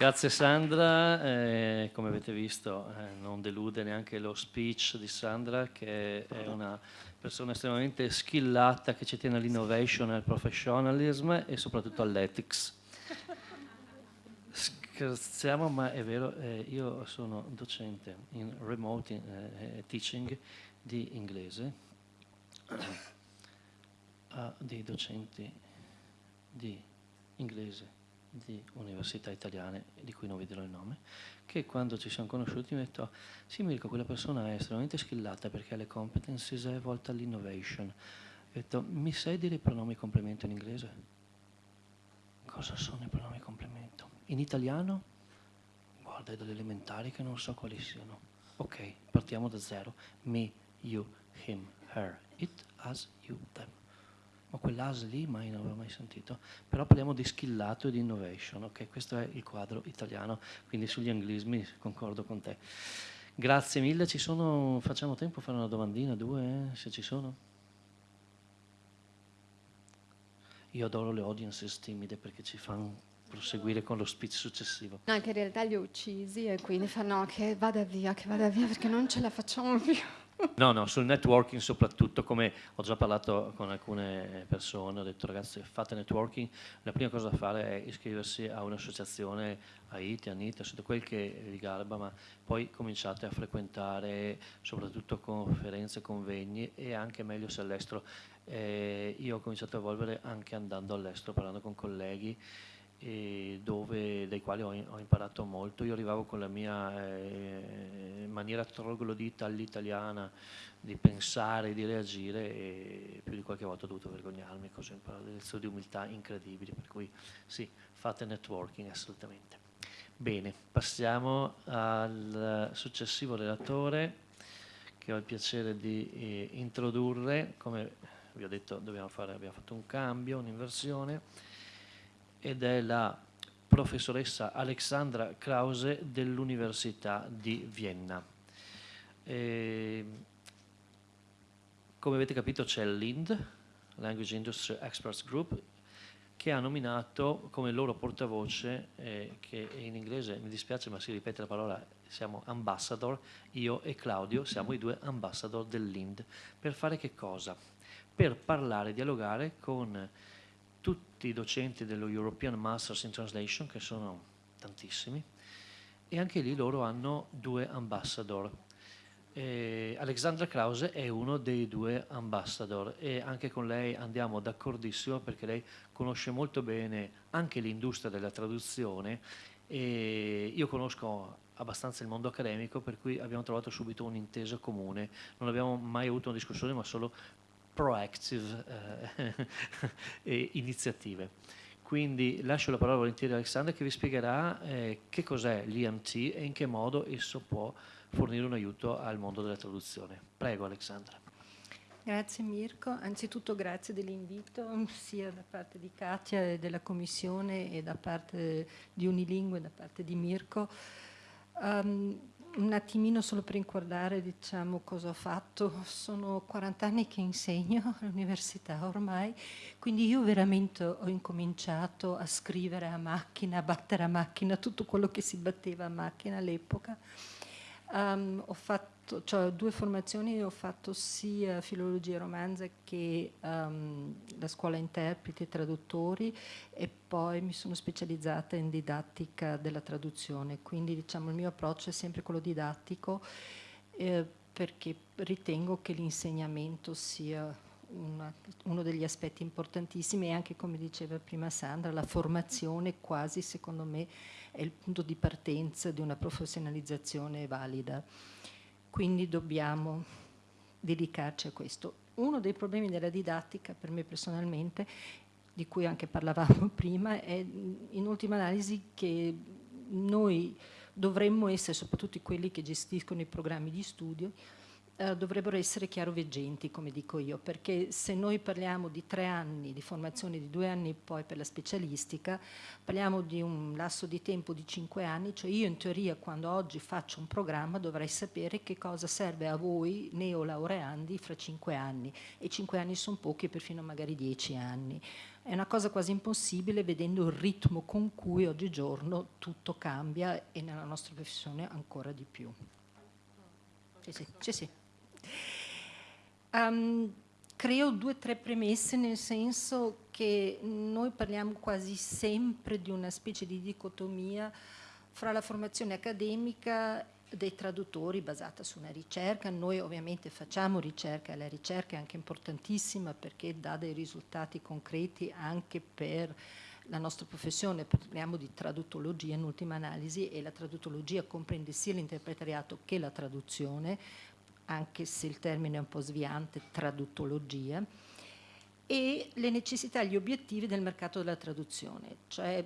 Grazie Sandra, eh, come avete visto eh, non delude neanche lo speech di Sandra che è una persona estremamente skillata che ci tiene all'innovation, al professionalism e soprattutto all'ethics. Scherziamo ma è vero, eh, io sono docente in remote eh, teaching di inglese a dei docenti di inglese di università italiane, di cui non vi dirò il nome, che quando ci siamo conosciuti mi ha detto sì Mirko, quella persona è estremamente skillata perché ha le competencies è volta all'innovation. Ho detto, mi sai dire i pronomi complemento in inglese? Cosa sono i pronomi complemento? In italiano? Guarda, è delle elementari che non so quali siano. Ok, partiamo da zero. Me, you, him, her, it, us, you, them ma quell'AS lì mai non avevo mai sentito. Però parliamo di skillato e di innovation, ok? Questo è il quadro italiano, quindi sugli anglismi concordo con te. Grazie mille, ci sono, facciamo tempo a fare una domandina, due, eh, se ci sono? Io adoro le audiences timide perché ci fanno proseguire con lo speech successivo. No, che in realtà li ho uccisi e quindi fanno che vada via, che vada via perché non ce la facciamo più. No, no, sul networking soprattutto, come ho già parlato con alcune persone, ho detto ragazzi fate networking, la prima cosa da fare è iscriversi a un'associazione AITI, ANITA, tutto quel che vi garba, ma poi cominciate a frequentare soprattutto conferenze, convegni e anche meglio se all'estero. Eh, io ho cominciato a evolvere anche andando all'estero, parlando con colleghi dove, dai quali ho, ho, imparato molto. Io arrivavo con la mia eh, maniera troglodita all'italiana di pensare, di reagire e più di qualche volta ho dovuto vergognarmi, così ho imparato delle lezioni di umiltà incredibili, per cui sì, fate networking assolutamente. Bene, passiamo al successivo relatore che ho il piacere di eh, introdurre, come vi ho detto fare, abbiamo fatto un cambio, un'inversione, ed è la professoressa Alexandra Krause dell'Università di Vienna. E, come avete capito c'è l'IND, Language Industry Experts Group, che ha nominato come loro portavoce, eh, che in inglese mi dispiace ma si ripete la parola, siamo ambassador, io e Claudio siamo i due ambassador dell'IND. Per fare che cosa? Per parlare, dialogare con tutti i docenti dello European Masters in Translation, che sono tantissimi, e anche lì loro hanno due ambassador. Eh, Alexandra Krause è uno dei due ambassador e anche con lei andiamo d'accordissimo perché lei conosce molto bene anche l'industria della traduzione e io conosco abbastanza il mondo accademico per cui abbiamo trovato subito un'intesa comune, non abbiamo mai avuto una discussione ma solo proactive eh, iniziative. Quindi lascio la parola volentieri a Alexandra che vi spiegherà eh, che cos'è l'IMT e in che modo esso può fornire un aiuto al mondo della traduzione. Prego Alexandra. Grazie Mirko, anzitutto grazie dell'invito sia da parte di Katia e della Commissione e da parte di Unilingue, da parte di Mirko. Um, un attimino solo per ricordare diciamo, cosa ho fatto, sono 40 anni che insegno all'università ormai, quindi io veramente ho incominciato a scrivere a macchina, a battere a macchina tutto quello che si batteva a macchina all'epoca. Um, ho fatto cioè, due formazioni, ho fatto sia filologia e romanza che um, la scuola interpreti e traduttori e poi mi sono specializzata in didattica della traduzione, quindi diciamo il mio approccio è sempre quello didattico eh, perché ritengo che l'insegnamento sia una, uno degli aspetti importantissimi e anche come diceva prima Sandra, la formazione quasi secondo me è il punto di partenza di una professionalizzazione valida. Quindi dobbiamo dedicarci a questo. Uno dei problemi della didattica per me personalmente, di cui anche parlavamo prima, è in ultima analisi che noi dovremmo essere, soprattutto quelli che gestiscono i programmi di studio, eh, dovrebbero essere chiaroveggenti, come dico io, perché se noi parliamo di tre anni di formazione, di due anni poi per la specialistica, parliamo di un lasso di tempo di cinque anni, cioè io in teoria quando oggi faccio un programma dovrei sapere che cosa serve a voi neolaureandi fra cinque anni e cinque anni sono pochi perfino magari dieci anni. È una cosa quasi impossibile vedendo il ritmo con cui oggigiorno tutto cambia e nella nostra professione ancora di più. Sì, sì, sì. sì. Um, creo due o tre premesse nel senso che noi parliamo quasi sempre di una specie di dicotomia fra la formazione accademica dei traduttori basata su una ricerca. Noi ovviamente facciamo ricerca la ricerca è anche importantissima perché dà dei risultati concreti anche per la nostra professione, parliamo di traduttologia in ultima analisi e la traduttologia comprende sia l'interpretariato che la traduzione, anche se il termine è un po' sviante, traduttologia, e le necessità e gli obiettivi del mercato della traduzione. Cioè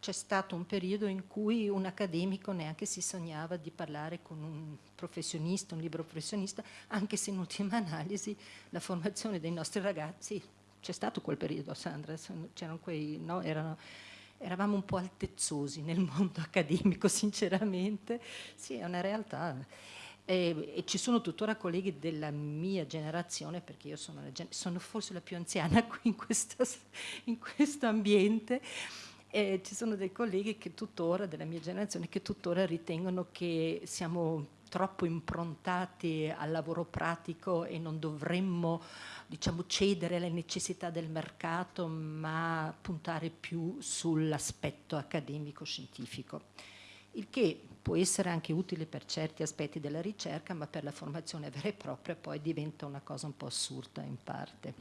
c'è stato un periodo in cui un accademico neanche si sognava di parlare con un professionista, un libro professionista, anche se in ultima analisi la formazione dei nostri ragazzi, c'è stato quel periodo Sandra, c'erano quei, no, erano, eravamo un po' altezzosi nel mondo accademico sinceramente, sì è una realtà e, e, ci sono tuttora colleghi della mia generazione, perché io sono, sono forse la più anziana qui in, questa, in questo ambiente, e ci sono dei colleghi che tuttora, della mia generazione, che tuttora ritengono che siamo troppo improntati al lavoro pratico e non dovremmo diciamo, cedere alle necessità del mercato, ma puntare più sull'aspetto accademico-scientifico. Il che può essere anche utile per certi aspetti della ricerca, ma per la formazione vera e propria poi diventa una cosa un po' assurda in parte.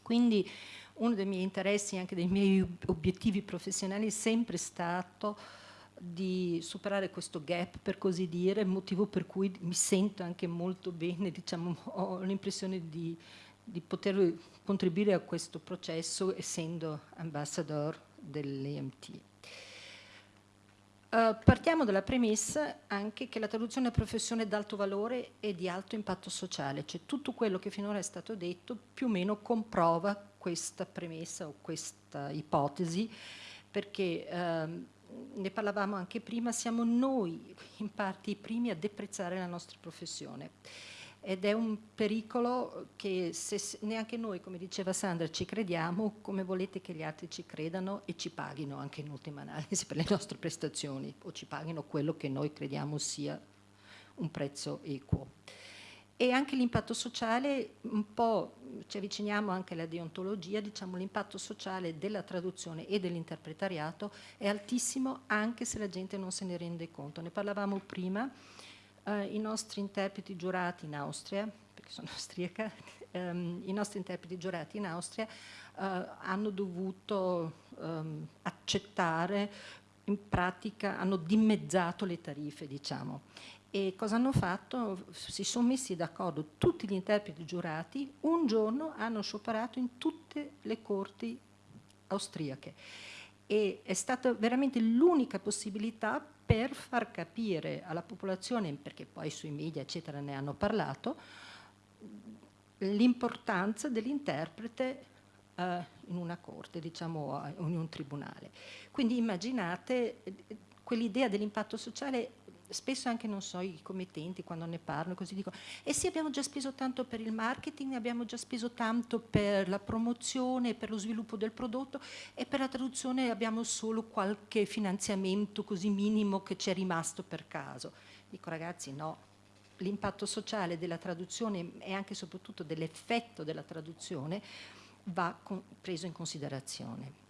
Quindi uno dei miei interessi, anche dei miei obiettivi professionali è sempre stato di superare questo gap, per così dire, motivo per cui mi sento anche molto bene, diciamo, ho l'impressione di, di poter contribuire a questo processo essendo ambassador dell'EMT. Uh, partiamo dalla premessa anche che la traduzione è professione d'alto valore e di alto impatto sociale, cioè tutto quello che finora è stato detto più o meno comprova questa premessa o questa ipotesi, perché uh, ne parlavamo anche prima, siamo noi in parte i primi a deprezzare la nostra professione ed è un pericolo che se neanche noi, come diceva Sandra, ci crediamo, come volete che gli altri ci credano e ci paghino anche in ultima analisi per le nostre prestazioni o ci paghino quello che noi crediamo sia un prezzo equo. E anche l'impatto sociale, un po' ci avviciniamo anche alla deontologia, diciamo l'impatto sociale della traduzione e dell'interpretariato è altissimo anche se la gente non se ne rende conto. Ne parlavamo prima, eh, i nostri interpreti giurati in Austria, perché sono austriaca, ehm, i nostri interpreti giurati in Austria eh, hanno dovuto ehm, accettare, in pratica hanno dimezzato le tariffe, diciamo. E cosa hanno fatto? Si sono messi d'accordo tutti gli interpreti giurati, un giorno hanno scioperato in tutte le corti austriache e è stata veramente l'unica possibilità per far capire alla popolazione, perché poi sui media eccetera ne hanno parlato, l'importanza dell'interprete eh, in una corte, diciamo, in un tribunale. Quindi immaginate eh, quell'idea dell'impatto sociale spesso anche non so i committenti quando ne parlano così dicono eh sì abbiamo già speso tanto per il marketing abbiamo già speso tanto per la promozione per lo sviluppo del prodotto e per la traduzione abbiamo solo qualche finanziamento così minimo che ci è rimasto per caso. Dico ragazzi no. L'impatto sociale della traduzione e anche e soprattutto dell'effetto della traduzione va preso in considerazione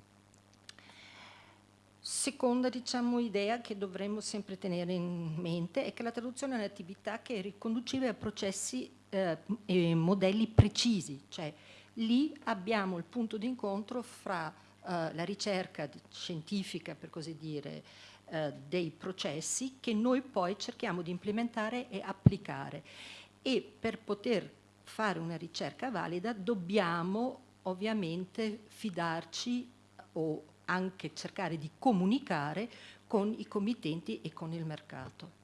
Seconda diciamo, idea che dovremmo sempre tenere in mente è che la traduzione è un'attività che è riconducibile a processi eh, e modelli precisi, cioè lì abbiamo il punto d'incontro fra eh, la ricerca scientifica, per così dire, eh, dei processi che noi poi cerchiamo di implementare e applicare. E per poter fare una ricerca valida dobbiamo ovviamente fidarci o anche cercare di comunicare con i committenti e con il mercato.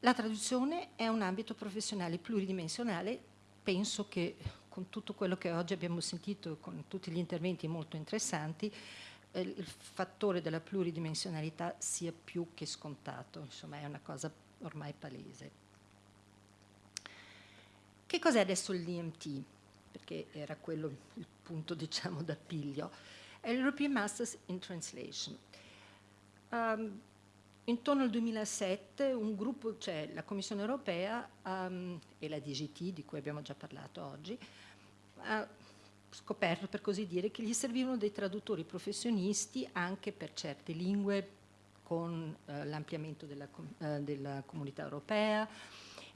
La traduzione è un ambito professionale pluridimensionale, penso che con tutto quello che oggi abbiamo sentito, con tutti gli interventi molto interessanti, eh, il fattore della pluridimensionalità sia più che scontato, insomma è una cosa ormai palese. Che cos'è adesso l'IMT? Perché era quello il punto diciamo d'appiglio, è l'European Masters in Translation. Um, intorno al 2007 un gruppo, cioè la Commissione europea um, e la DGT, di cui abbiamo già parlato oggi, ha scoperto per così dire che gli servivano dei traduttori professionisti anche per certe lingue con uh, l'ampliamento della, uh, della comunità europea,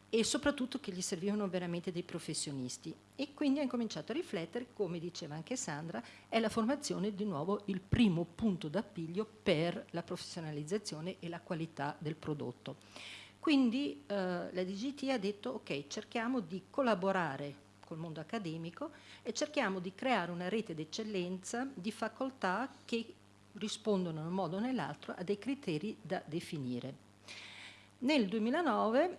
e soprattutto che gli servivano veramente dei professionisti e quindi ha incominciato a riflettere, come diceva anche Sandra, è la formazione di nuovo il primo punto d'appiglio per la professionalizzazione e la qualità del prodotto. Quindi eh, la DGT ha detto ok, cerchiamo di collaborare col mondo accademico e cerchiamo di creare una rete d'eccellenza di facoltà che rispondono in un modo o nell'altro a dei criteri da definire. Nel 2009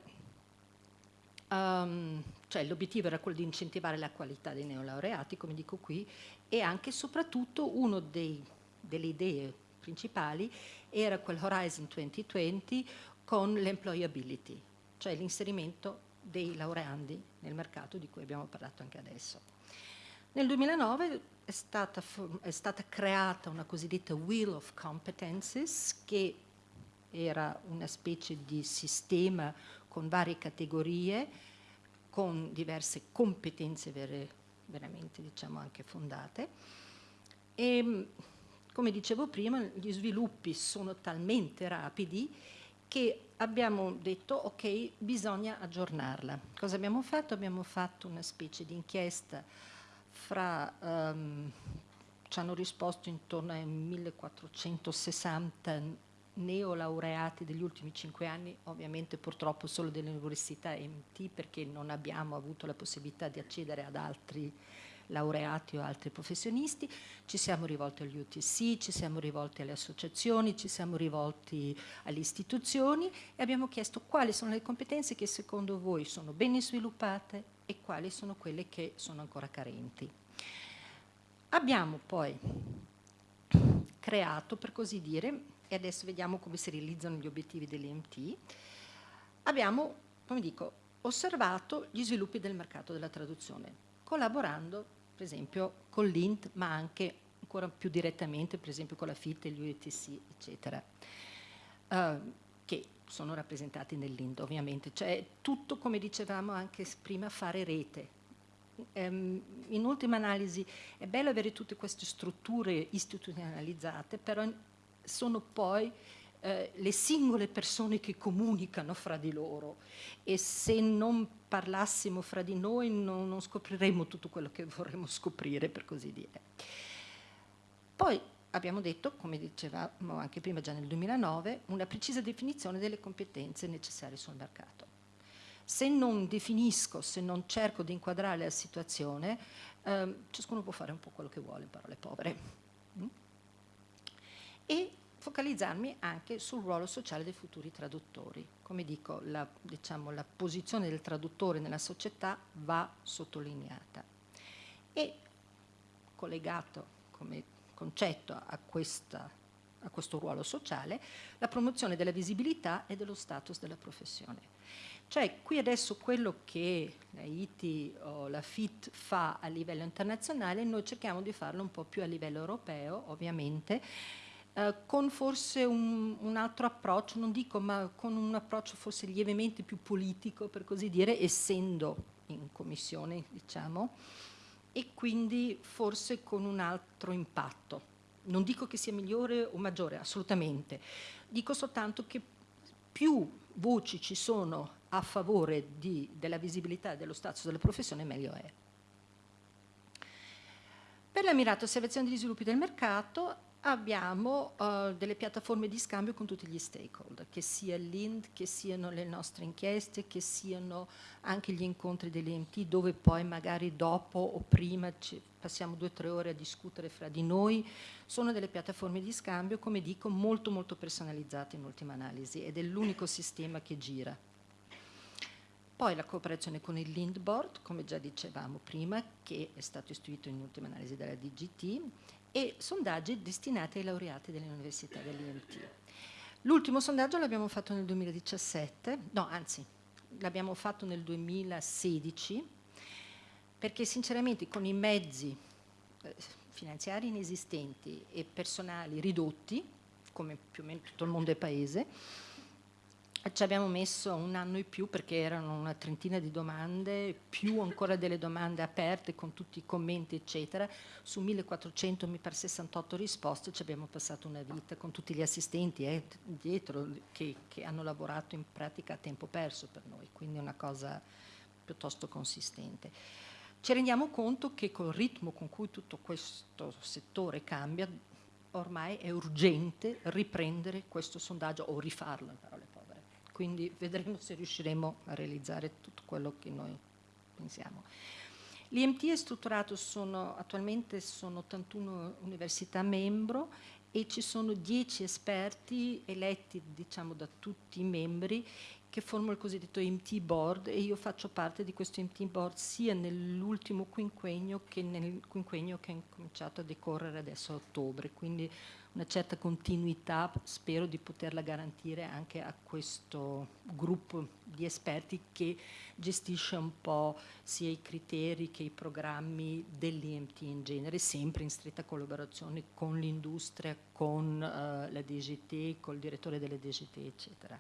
Um, cioè l'obiettivo era quello di incentivare la qualità dei neolaureati, come dico qui, e anche e soprattutto una delle idee principali era quel Horizon 2020 con l'employability, cioè l'inserimento dei laureandi nel mercato di cui abbiamo parlato anche adesso. Nel 2009 è stata, è stata creata una cosiddetta Wheel of Competences che era una specie di sistema con varie categorie, con diverse competenze vere, veramente diciamo anche fondate. E come dicevo prima, gli sviluppi sono talmente rapidi che abbiamo detto ok, bisogna aggiornarla. Cosa abbiamo fatto? Abbiamo fatto una specie di inchiesta fra, um, ci hanno risposto intorno ai 1460 neolaureati degli ultimi cinque anni, ovviamente purtroppo solo delle università MT perché non abbiamo avuto la possibilità di accedere ad altri laureati o altri professionisti, ci siamo rivolti agli UTC, ci siamo rivolti alle associazioni, ci siamo rivolti alle istituzioni e abbiamo chiesto quali sono le competenze che secondo voi sono ben sviluppate e quali sono quelle che sono ancora carenti. Abbiamo poi creato, per così dire, e adesso vediamo come si realizzano gli obiettivi dell'EMT, abbiamo, come dico, osservato gli sviluppi del mercato della traduzione, collaborando per esempio con l'INT, ma anche ancora più direttamente, per esempio con la FIT e gli UETC, eccetera, uh, che sono rappresentati nell'INT ovviamente, cioè tutto come dicevamo anche prima fare rete. Um, in ultima analisi è bello avere tutte queste strutture istituzionalizzate, però sono poi eh, le singole persone che comunicano fra di loro e se non parlassimo fra di noi non, non scopriremmo tutto quello che vorremmo scoprire, per così dire. Poi abbiamo detto, come dicevamo anche prima già nel 2009, una precisa definizione delle competenze necessarie sul mercato. Se non definisco, se non cerco di inquadrare la situazione, eh, ciascuno può fare un po' quello che vuole, parole povere. Mm? E focalizzarmi anche sul ruolo sociale dei futuri traduttori. Come dico, la, diciamo, la posizione del traduttore nella società va sottolineata. E collegato come concetto a, questa, a questo ruolo sociale, la promozione della visibilità e dello status della professione. Cioè qui adesso quello che la ITI o la FIT fa a livello internazionale, noi cerchiamo di farlo un po' più a livello europeo, ovviamente, eh, con forse un, un, altro approccio, non dico, ma con un approccio forse lievemente più politico, per così dire, essendo in commissione, diciamo, e quindi forse con un altro impatto Non dico che sia migliore o maggiore, assolutamente. Dico soltanto che più voci ci sono a favore di, della visibilità dello status della professione, meglio è. Per la mirata osservazione degli sviluppi del mercato abbiamo uh, delle piattaforme di scambio con tutti gli stakeholder, che sia l'IND, che siano le nostre inchieste, che siano anche gli incontri dell'EMT, dove poi magari dopo o prima passiamo due o tre ore a discutere fra di noi. Sono delle piattaforme di scambio, come dico, molto molto personalizzate in ultima analisi ed è l'unico sistema che gira. Poi la cooperazione con il Lind Board, come già dicevamo prima, che è stato istituito in ultima analisi dalla DGT, e sondaggi destinati ai laureati delle università dell'IMT. L'ultimo sondaggio l'abbiamo fatto nel 2017, no anzi l'abbiamo fatto nel 2016, perché sinceramente con i mezzi eh, finanziari inesistenti e personali ridotti, come più o meno tutto il mondo è paese, ci abbiamo messo un anno in più perché erano una trentina di domande, più ancora delle domande aperte con tutti i commenti eccetera. Su 1400 mi pare 68 risposte ci abbiamo passato una vita con tutti gli assistenti eh, dietro che, che hanno lavorato in pratica a tempo perso per noi, quindi una cosa piuttosto consistente. Ci rendiamo conto che col ritmo con cui tutto questo settore cambia, ormai è urgente riprendere questo sondaggio o rifarlo in parole quindi vedremo se riusciremo a realizzare tutto quello che noi pensiamo. L'IMT è strutturato, sono, attualmente sono 81 università membro e ci sono 10 esperti eletti diciamo, da tutti i membri che formano il cosiddetto IMT Board e io faccio parte di questo IMT Board sia nell'ultimo quinquennio che nel quinquennio che è cominciato a decorrere adesso a ottobre, quindi una certa continuità spero di poterla garantire anche a questo gruppo di esperti che gestisce un po' sia i criteri che i programmi dell'IMT in genere, sempre in stretta collaborazione con l'industria, con uh, la DGT, col direttore delle DGT, eccetera.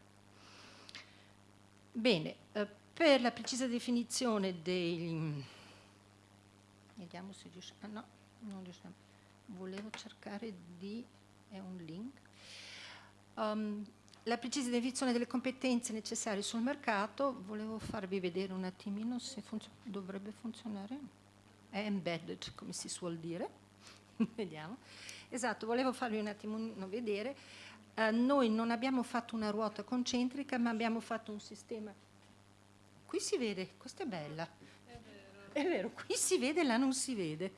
Bene, uh, per la precisa definizione dei... Vediamo se riusciamo... Ah, no, non riusciamo. Volevo cercare di è un link. Um, la precisa definizione delle competenze necessarie sul mercato, volevo farvi vedere un attimino se funziona, dovrebbe funzionare. È embedded, come si suol dire. Vediamo. Esatto, volevo farvi un attimo vedere. Uh, noi non abbiamo fatto una ruota concentrica, ma abbiamo fatto un sistema. Qui si vede, questa è bella. È vero. È vero, qui si vede, là non si vede.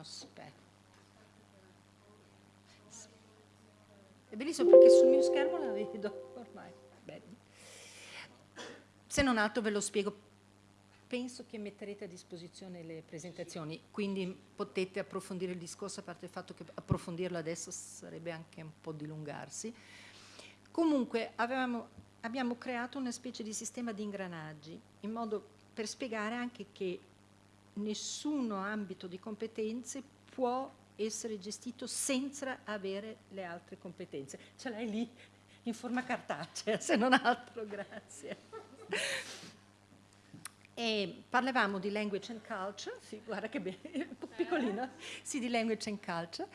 Aspetta. È bellissimo perché sul mio schermo la vedo ormai. Bene. Se non altro ve lo spiego. Penso che metterete a disposizione le presentazioni, quindi potete approfondire il discorso, a parte il fatto che approfondirlo adesso sarebbe anche un po' dilungarsi. Comunque avevamo, abbiamo creato una specie di sistema di ingranaggi, in modo per spiegare anche che nessuno ambito di competenze può essere gestito senza avere le altre competenze. Ce l'hai lì in forma cartacea, se non altro, grazie. E parlavamo di language and culture, sì, guarda che bene, piccolino, sì, di language and culture,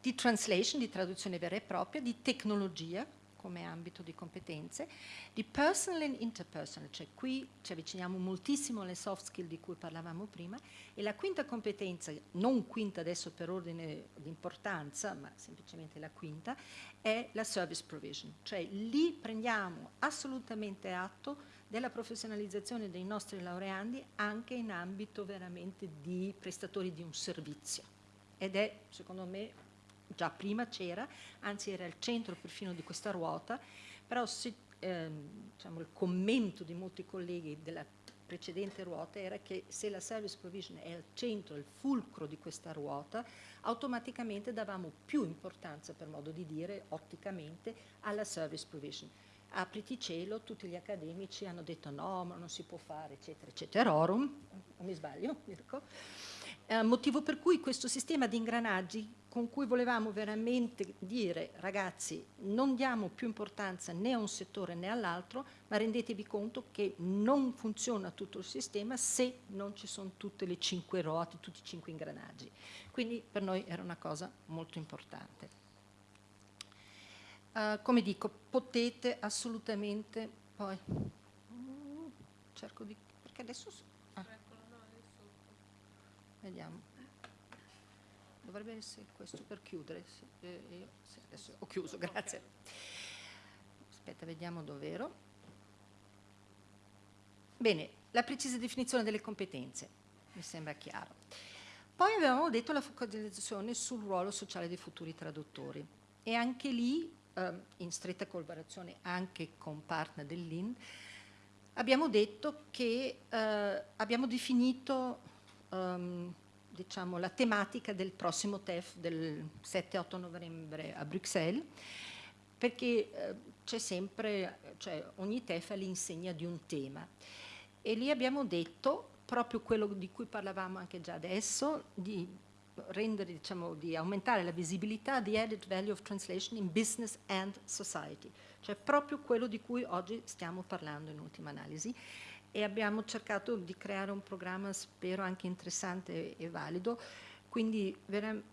di translation, di traduzione vera e propria, di tecnologia, come ambito di competenze, di personal and interpersonal, cioè qui ci avviciniamo moltissimo alle soft skill di cui parlavamo prima, e la quinta competenza, non quinta adesso per ordine di importanza, ma semplicemente la quinta, è la service provision, cioè lì prendiamo assolutamente atto della professionalizzazione dei nostri laureandi anche in ambito veramente di prestatori di un servizio. Ed è, secondo me, già prima c'era, anzi era il centro perfino di questa ruota, però se, ehm, diciamo, il commento di molti colleghi della precedente ruota era che se la service provision è al centro, il fulcro di questa ruota, automaticamente davamo più importanza, per modo di dire, otticamente, alla service provision. Apriti cielo, tutti gli accademici hanno detto no, ma non si può fare, eccetera, eccetera. Orum, non mi sbaglio, Mirko? Eh, motivo per cui questo sistema di ingranaggi con cui volevamo veramente dire ragazzi non diamo più importanza né a un settore né all'altro, ma rendetevi conto che non funziona tutto il sistema se non ci sono tutte le cinque ruote, tutti i cinque ingranaggi. Quindi per noi era una cosa molto importante. Uh, come dico, potete assolutamente poi... Mm, cerco di... perché adesso... Vediamo dovrebbe essere questo per chiudere. Sì, eh, io, sì, adesso ho chiuso, grazie. Aspetta, vediamo dov'ero. Bene, la precisa definizione delle competenze, mi sembra chiaro. Poi avevamo detto la focalizzazione sul ruolo sociale dei futuri traduttori e anche lì, eh, in stretta collaborazione anche con partner dell'IN, abbiamo detto che eh, abbiamo definito um, diciamo, la tematica del prossimo TEF del 7-8 novembre a Bruxelles, perché eh, c'è sempre, cioè ogni TEF è l'insegna di un tema. E lì abbiamo detto proprio quello di cui parlavamo anche già adesso, di rendere, diciamo, di aumentare la visibilità di added value of translation in business and society, cioè proprio quello di cui oggi stiamo parlando in ultima analisi e abbiamo cercato di creare un programma, spero anche interessante e valido, quindi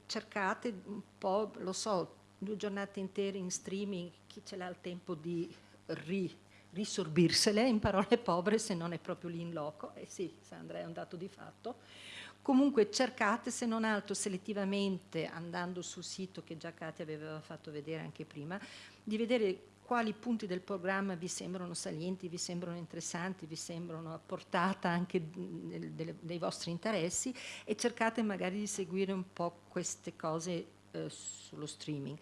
cercate un po', lo so, due giornate intere in streaming, chi ce l'ha il tempo di ri, risorbirsele in parole povere se non è proprio lì in loco, e eh sì, Sandra è un dato di fatto, comunque cercate se non altro selettivamente andando sul sito che già Katia aveva fatto vedere anche prima, di vedere quali punti del programma vi sembrano salienti, vi sembrano interessanti, vi sembrano a portata anche dei vostri interessi e cercate magari di seguire un po' queste cose eh, sullo streaming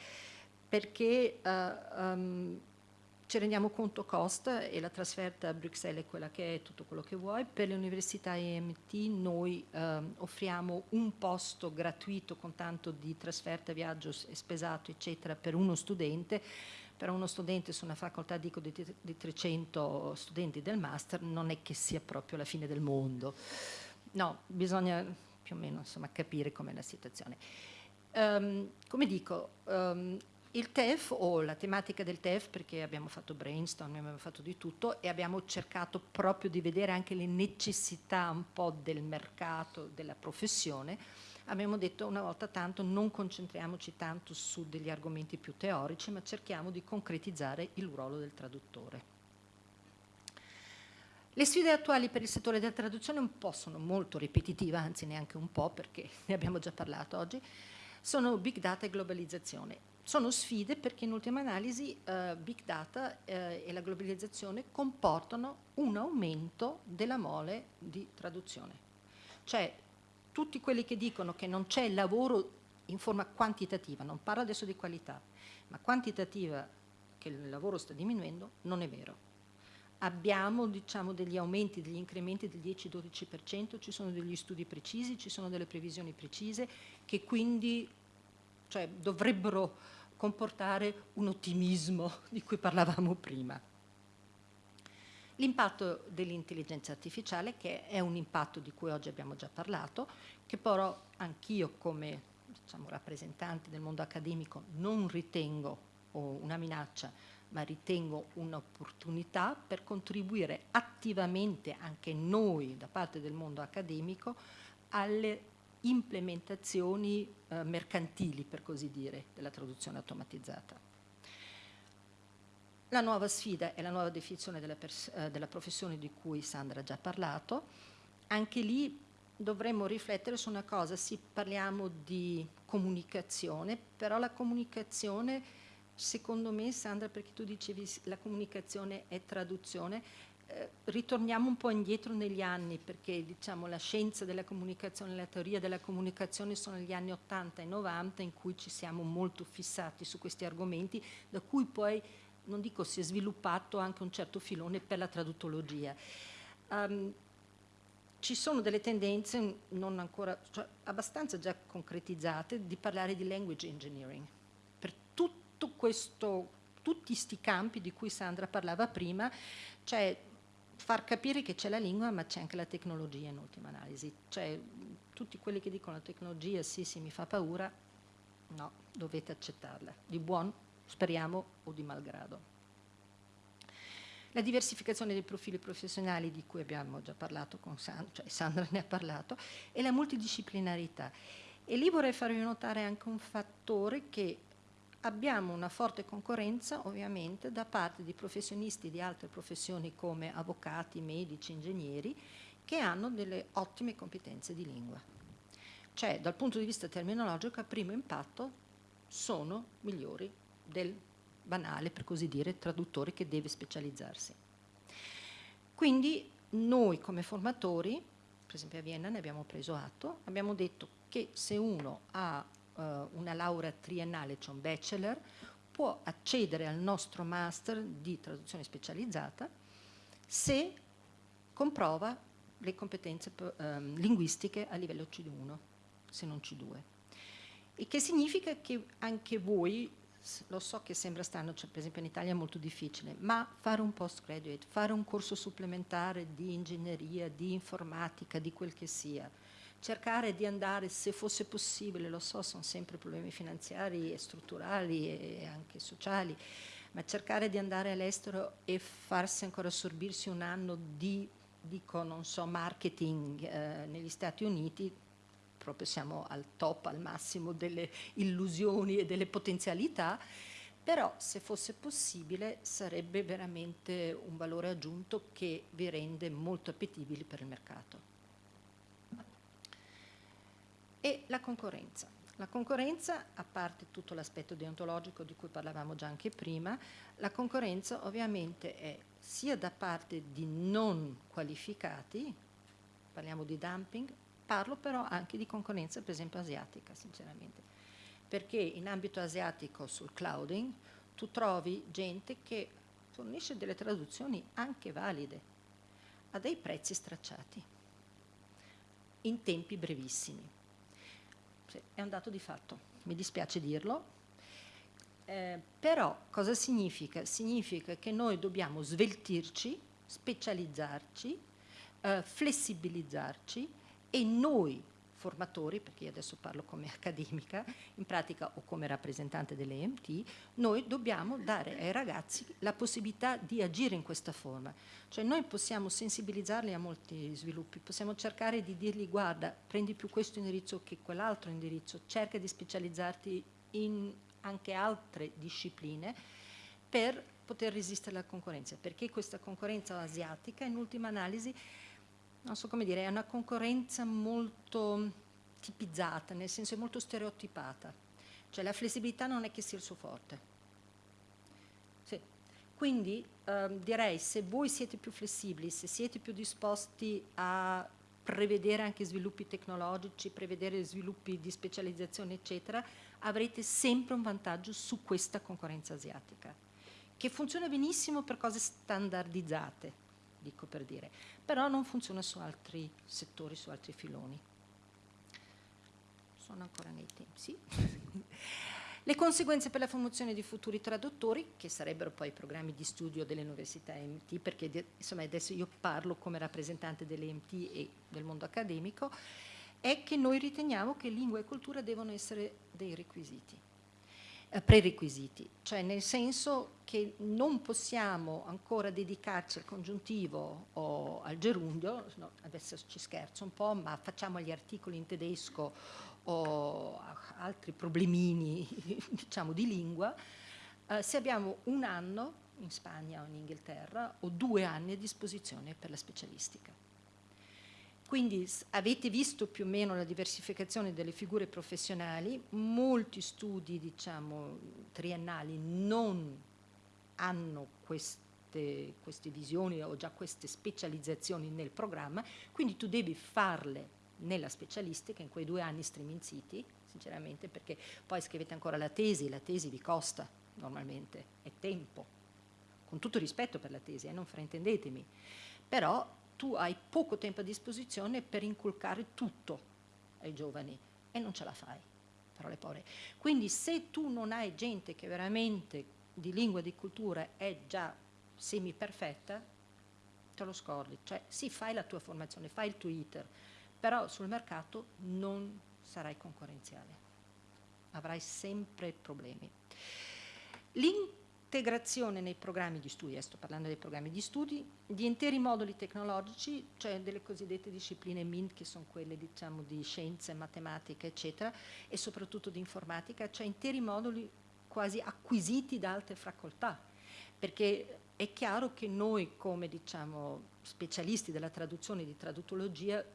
perché uh, um, ci rendiamo conto costa e la trasferta a Bruxelles è quella che è, tutto quello che vuoi. Per le università EMT noi eh, offriamo un posto gratuito con tanto di trasferta, viaggio spesato, eccetera, per uno studente per uno studente su una facoltà dico di, di 300 studenti del master non è che sia proprio la fine del mondo. No, bisogna più o meno insomma, capire com'è la situazione. Um, come dico, um, il TEF o la tematica del TEF, perché abbiamo fatto brainstorm, abbiamo fatto di tutto e abbiamo cercato proprio di vedere anche le necessità un po' del mercato, della professione, abbiamo detto una volta tanto non concentriamoci tanto su degli argomenti più teorici, ma cerchiamo di concretizzare il ruolo del traduttore. Le sfide attuali per il settore della traduzione un po' sono molto ripetitive, anzi neanche un po' perché ne abbiamo già parlato oggi, sono big data e globalizzazione. Sono sfide perché in ultima analisi eh, big data eh, e la globalizzazione comportano un aumento della mole di traduzione. Cioè tutti quelli che dicono che non c'è lavoro in forma quantitativa, non parlo adesso di qualità, ma quantitativa che il lavoro sta diminuendo, non è vero. Abbiamo diciamo, degli aumenti, degli incrementi del 10-12%, ci sono degli studi precisi, ci sono delle previsioni precise che quindi cioè, dovrebbero comportare un ottimismo di cui parlavamo prima. L'impatto dell'intelligenza artificiale, che è un impatto di cui oggi abbiamo già parlato, che però anch'io come diciamo, rappresentante del mondo accademico non ritengo una minaccia, ma ritengo un'opportunità per contribuire attivamente anche noi da parte del mondo accademico alle implementazioni eh, mercantili, per così dire, della traduzione automatizzata. La nuova sfida è la nuova definizione della, eh, della professione di cui Sandra ha già parlato. Anche lì dovremmo riflettere su una cosa, sì parliamo di comunicazione, però la comunicazione, secondo me Sandra, perché tu dicevi la comunicazione è traduzione, eh, ritorniamo un po' indietro negli anni perché diciamo, la scienza della comunicazione, la teoria della comunicazione sono gli anni 80 e 90 in cui ci siamo molto fissati su questi argomenti, da cui poi non dico si è sviluppato anche un certo filone per la traduttologia. Um, ci sono delle tendenze non ancora, cioè abbastanza già concretizzate di parlare di language engineering. Per tutto questo, tutti questi campi di cui Sandra parlava prima, cioè far capire che c'è la lingua ma c'è anche la tecnologia in ultima analisi. Cioè tutti quelli che dicono la tecnologia sì sì mi fa paura, No, dovete accettarla, di buon, speriamo, o di malgrado. La diversificazione dei profili professionali di cui abbiamo già parlato con Sandra, cioè Sandra ne ha parlato, e la multidisciplinarità. E lì vorrei farvi notare anche un fattore che abbiamo una forte concorrenza ovviamente da parte di professionisti di altre professioni come avvocati, medici, ingegneri che hanno delle ottime competenze di lingua. Cioè dal punto di vista terminologico a primo impatto sono migliori del banale, per così dire, traduttore che deve specializzarsi. Quindi noi come formatori, per esempio a Vienna ne abbiamo preso atto, abbiamo detto che se uno ha uh, una laurea triennale, cioè un bachelor, può accedere al nostro master di traduzione specializzata se comprova le competenze um, linguistiche a livello C1, se non C2. Il che significa che anche voi, lo so che sembra strano, cioè per esempio in Italia è molto difficile, ma fare un postgraduate, fare un corso supplementare di ingegneria, di informatica, di quel che sia, cercare di andare, se fosse possibile, lo so, sono sempre problemi finanziari e strutturali e anche sociali, ma cercare di andare all'estero e farsi ancora assorbirsi un anno di, dico, non so, marketing eh, negli Stati Uniti, proprio siamo al top, al massimo delle illusioni e delle potenzialità, però se fosse possibile sarebbe veramente un valore aggiunto che vi rende molto appetibili per il mercato e la concorrenza. La concorrenza, a parte tutto l'aspetto deontologico di cui parlavamo già anche prima, la concorrenza ovviamente è sia da parte di non qualificati, parliamo di dumping, parlo però anche di concorrenza per esempio asiatica sinceramente, perché in ambito asiatico sul clouding tu trovi gente che fornisce delle traduzioni anche valide a dei prezzi stracciati in tempi brevissimi. È un dato di fatto, mi dispiace dirlo, eh, però cosa significa? Significa che noi dobbiamo sveltirci, specializzarci, eh, flessibilizzarci e noi formatori, perché io adesso parlo come accademica, in pratica o come rappresentante dell'EMT, noi dobbiamo dare ai ragazzi la possibilità di agire in questa forma. Cioè noi possiamo sensibilizzarli a molti sviluppi, possiamo cercare di dirgli guarda, prendi più questo indirizzo che quell'altro indirizzo, cerca di specializzarti in anche altre discipline per poter resistere alla concorrenza, perché questa concorrenza asiatica in ultima analisi non so come dire, è una concorrenza molto tipizzata, nel senso è molto stereotipata. Cioè la flessibilità non è che sia il suo forte. Sì. Quindi ehm, direi se voi siete più flessibili, se siete più disposti a prevedere anche sviluppi tecnologici, prevedere sviluppi di specializzazione, eccetera, avrete sempre un vantaggio su questa concorrenza asiatica, che funziona benissimo per cose standardizzate, dico per dire, però non funziona su altri settori, su altri filoni. Sono ancora nei tempi, sì. Le conseguenze per la formazione di futuri traduttori, che sarebbero poi i programmi di studio delle università MT, perché insomma adesso io parlo come rappresentante delle MT e del mondo accademico, è che noi riteniamo che lingua e cultura devono essere dei requisiti. Eh, prerequisiti, cioè nel senso che non possiamo ancora dedicarci al congiuntivo o al gerundio, no, adesso ci scherzo un po', ma facciamo gli articoli in tedesco o altri problemini diciamo, di lingua, eh, se abbiamo un anno in Spagna o in Inghilterra o due anni a disposizione per la specialistica. Quindi avete visto più o meno la diversificazione delle figure professionali, molti studi diciamo, triennali non hanno queste, queste visioni o già queste specializzazioni nel programma, quindi tu devi farle nella specialistica in quei due anni striminziti, sinceramente, perché poi scrivete ancora la tesi, la tesi vi costa normalmente, è tempo, con tutto rispetto per la tesi, eh, non fraintendetemi, però tu hai poco tempo a disposizione per inculcare tutto ai giovani e non ce la fai, parole povere. Quindi se tu non hai gente che veramente di lingua e di cultura è già semi perfetta, te lo scordi. Cioè sì, fai la tua formazione, fai il tuo iter, però sul mercato non sarai concorrenziale. avrai sempre problemi. L'integrazione nei programmi di studio, sto parlando dei programmi di studi, di interi moduli tecnologici, cioè delle cosiddette discipline MINT, che sono quelle diciamo, di scienze, matematica, eccetera, e soprattutto di informatica, cioè interi moduli quasi acquisiti da altre facoltà, perché è chiaro che noi come diciamo, specialisti della traduzione e di traduttologia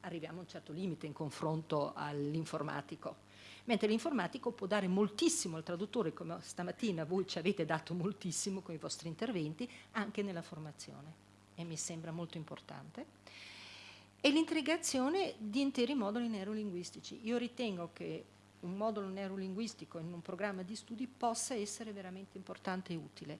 arriviamo a un certo limite in confronto all'informatico, mentre l'informatico può dare moltissimo al traduttore, come stamattina voi ci avete dato moltissimo con i vostri interventi, anche nella formazione, e mi sembra molto importante. E l'integrazione di interi moduli neurolinguistici. Io ritengo che un modulo neurolinguistico in un programma di studi possa essere veramente importante e utile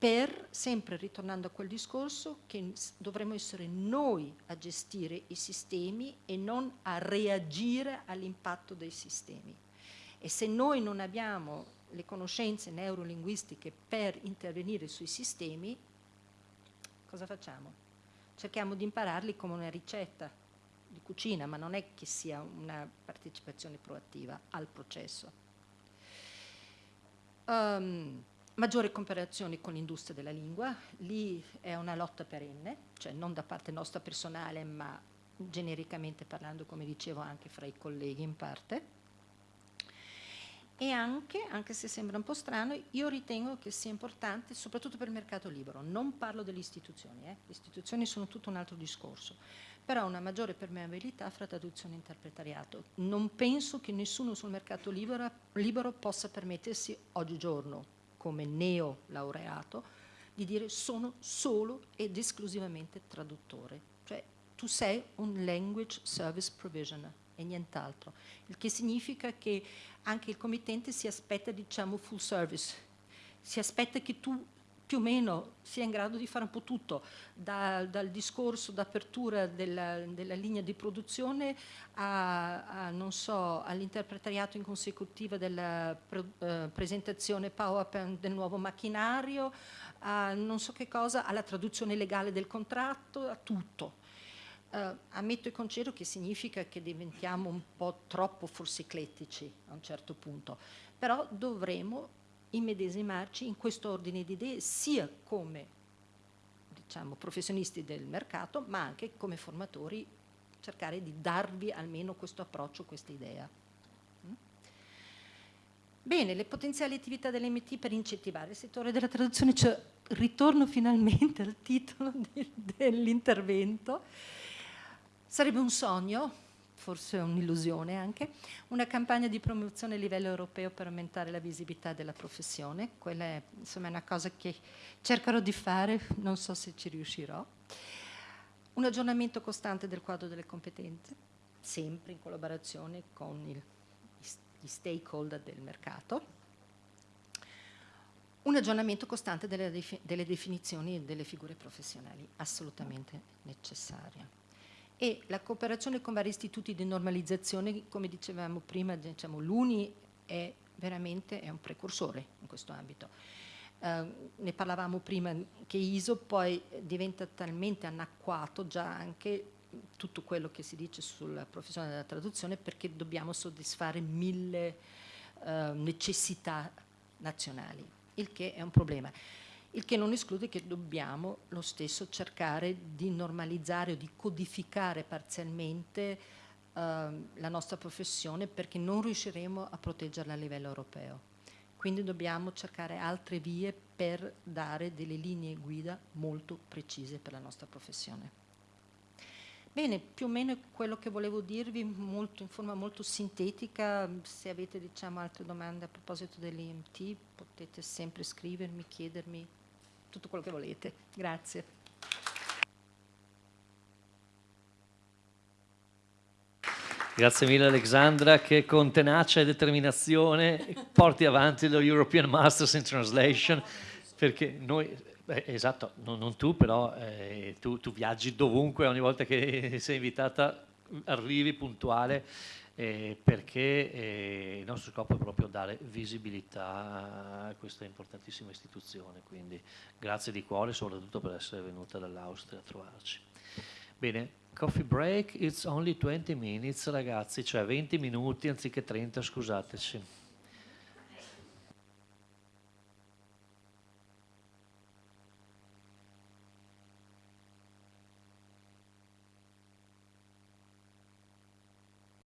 per, sempre ritornando a quel discorso, che dovremmo essere noi a gestire i sistemi e non a reagire all'impatto dei sistemi. E se noi non abbiamo le conoscenze neurolinguistiche per intervenire sui sistemi, cosa facciamo? Cerchiamo di impararli come una ricetta di cucina, ma non è che sia una partecipazione proattiva al processo. Um, Maggiori cooperazioni con l'industria della lingua, lì è una lotta perenne, cioè non da parte nostra personale, ma genericamente parlando, come dicevo, anche fra i colleghi in parte. E anche, anche se sembra un po' strano, io ritengo che sia importante, soprattutto per il mercato libero, non parlo delle istituzioni, eh? le istituzioni sono tutto un altro discorso, però una maggiore permeabilità fra traduzione e interpretariato. Non penso che nessuno sul mercato libero, libero possa permettersi oggigiorno, come neo laureato, di dire sono solo ed esclusivamente traduttore. Cioè tu sei un language service provisioner e nient'altro, il che significa che anche il committente si aspetta diciamo full service, si aspetta che tu più o meno sia in grado di fare un po' tutto, da, dal discorso d'apertura della, della, linea di produzione a, a, so, all'interpretariato in consecutiva della pre, eh, presentazione PowerPoint del nuovo macchinario, a non so che cosa, alla traduzione legale del contratto, a tutto. Uh, ammetto e concedo che significa che diventiamo un po' troppo forse eclettici a un certo punto, però dovremo immedesimarci in questo ordine di idee sia come diciamo, professionisti del mercato ma anche come formatori cercare di darvi almeno questo approccio, questa idea. Mm? Bene, le potenziali attività dell'MT per incentivare il settore della traduzione, cioè ritorno finalmente al titolo dell'intervento, sarebbe un sogno forse un'illusione anche, una campagna di promozione a livello europeo per aumentare la visibilità della professione, quella è insomma, una cosa che cercherò di fare, non so se ci riuscirò, un aggiornamento costante del quadro delle competenze, sempre in collaborazione con il, gli stakeholder del mercato, un aggiornamento costante delle, delle definizioni e delle figure professionali, assolutamente necessaria e la cooperazione con vari istituti di normalizzazione, come dicevamo prima, diciamo, l'UNI è veramente è un precursore in questo ambito. Uh, ne parlavamo prima che ISO poi diventa talmente anacquato già anche tutto quello che si dice sulla professione della traduzione perché dobbiamo soddisfare mille uh, necessità nazionali, il che è un problema il che non esclude che dobbiamo lo stesso cercare di normalizzare o di codificare parzialmente eh, la nostra professione perché non riusciremo a proteggerla a livello europeo. Quindi dobbiamo cercare altre vie per dare delle linee guida molto precise per la nostra professione. Bene, più o meno è quello che volevo dirvi molto, in forma molto sintetica, se avete diciamo, altre domande a proposito dell'IMT potete sempre scrivermi, chiedermi, tutto quello che volete. Grazie. Grazie mille Alexandra che con tenacia e determinazione porti avanti lo European Masters in Translation perché noi, eh, esatto, non, non, tu però eh, tu, tu viaggi dovunque ogni volta che sei invitata arrivi puntuale eh, perché eh, il nostro scopo è proprio dare visibilità a questa importantissima istituzione, quindi grazie di cuore soprattutto per essere venuta dall'Austria a trovarci. Bene, coffee break, it's only 20 minutes ragazzi, cioè 20 minuti anziché 30, scusateci.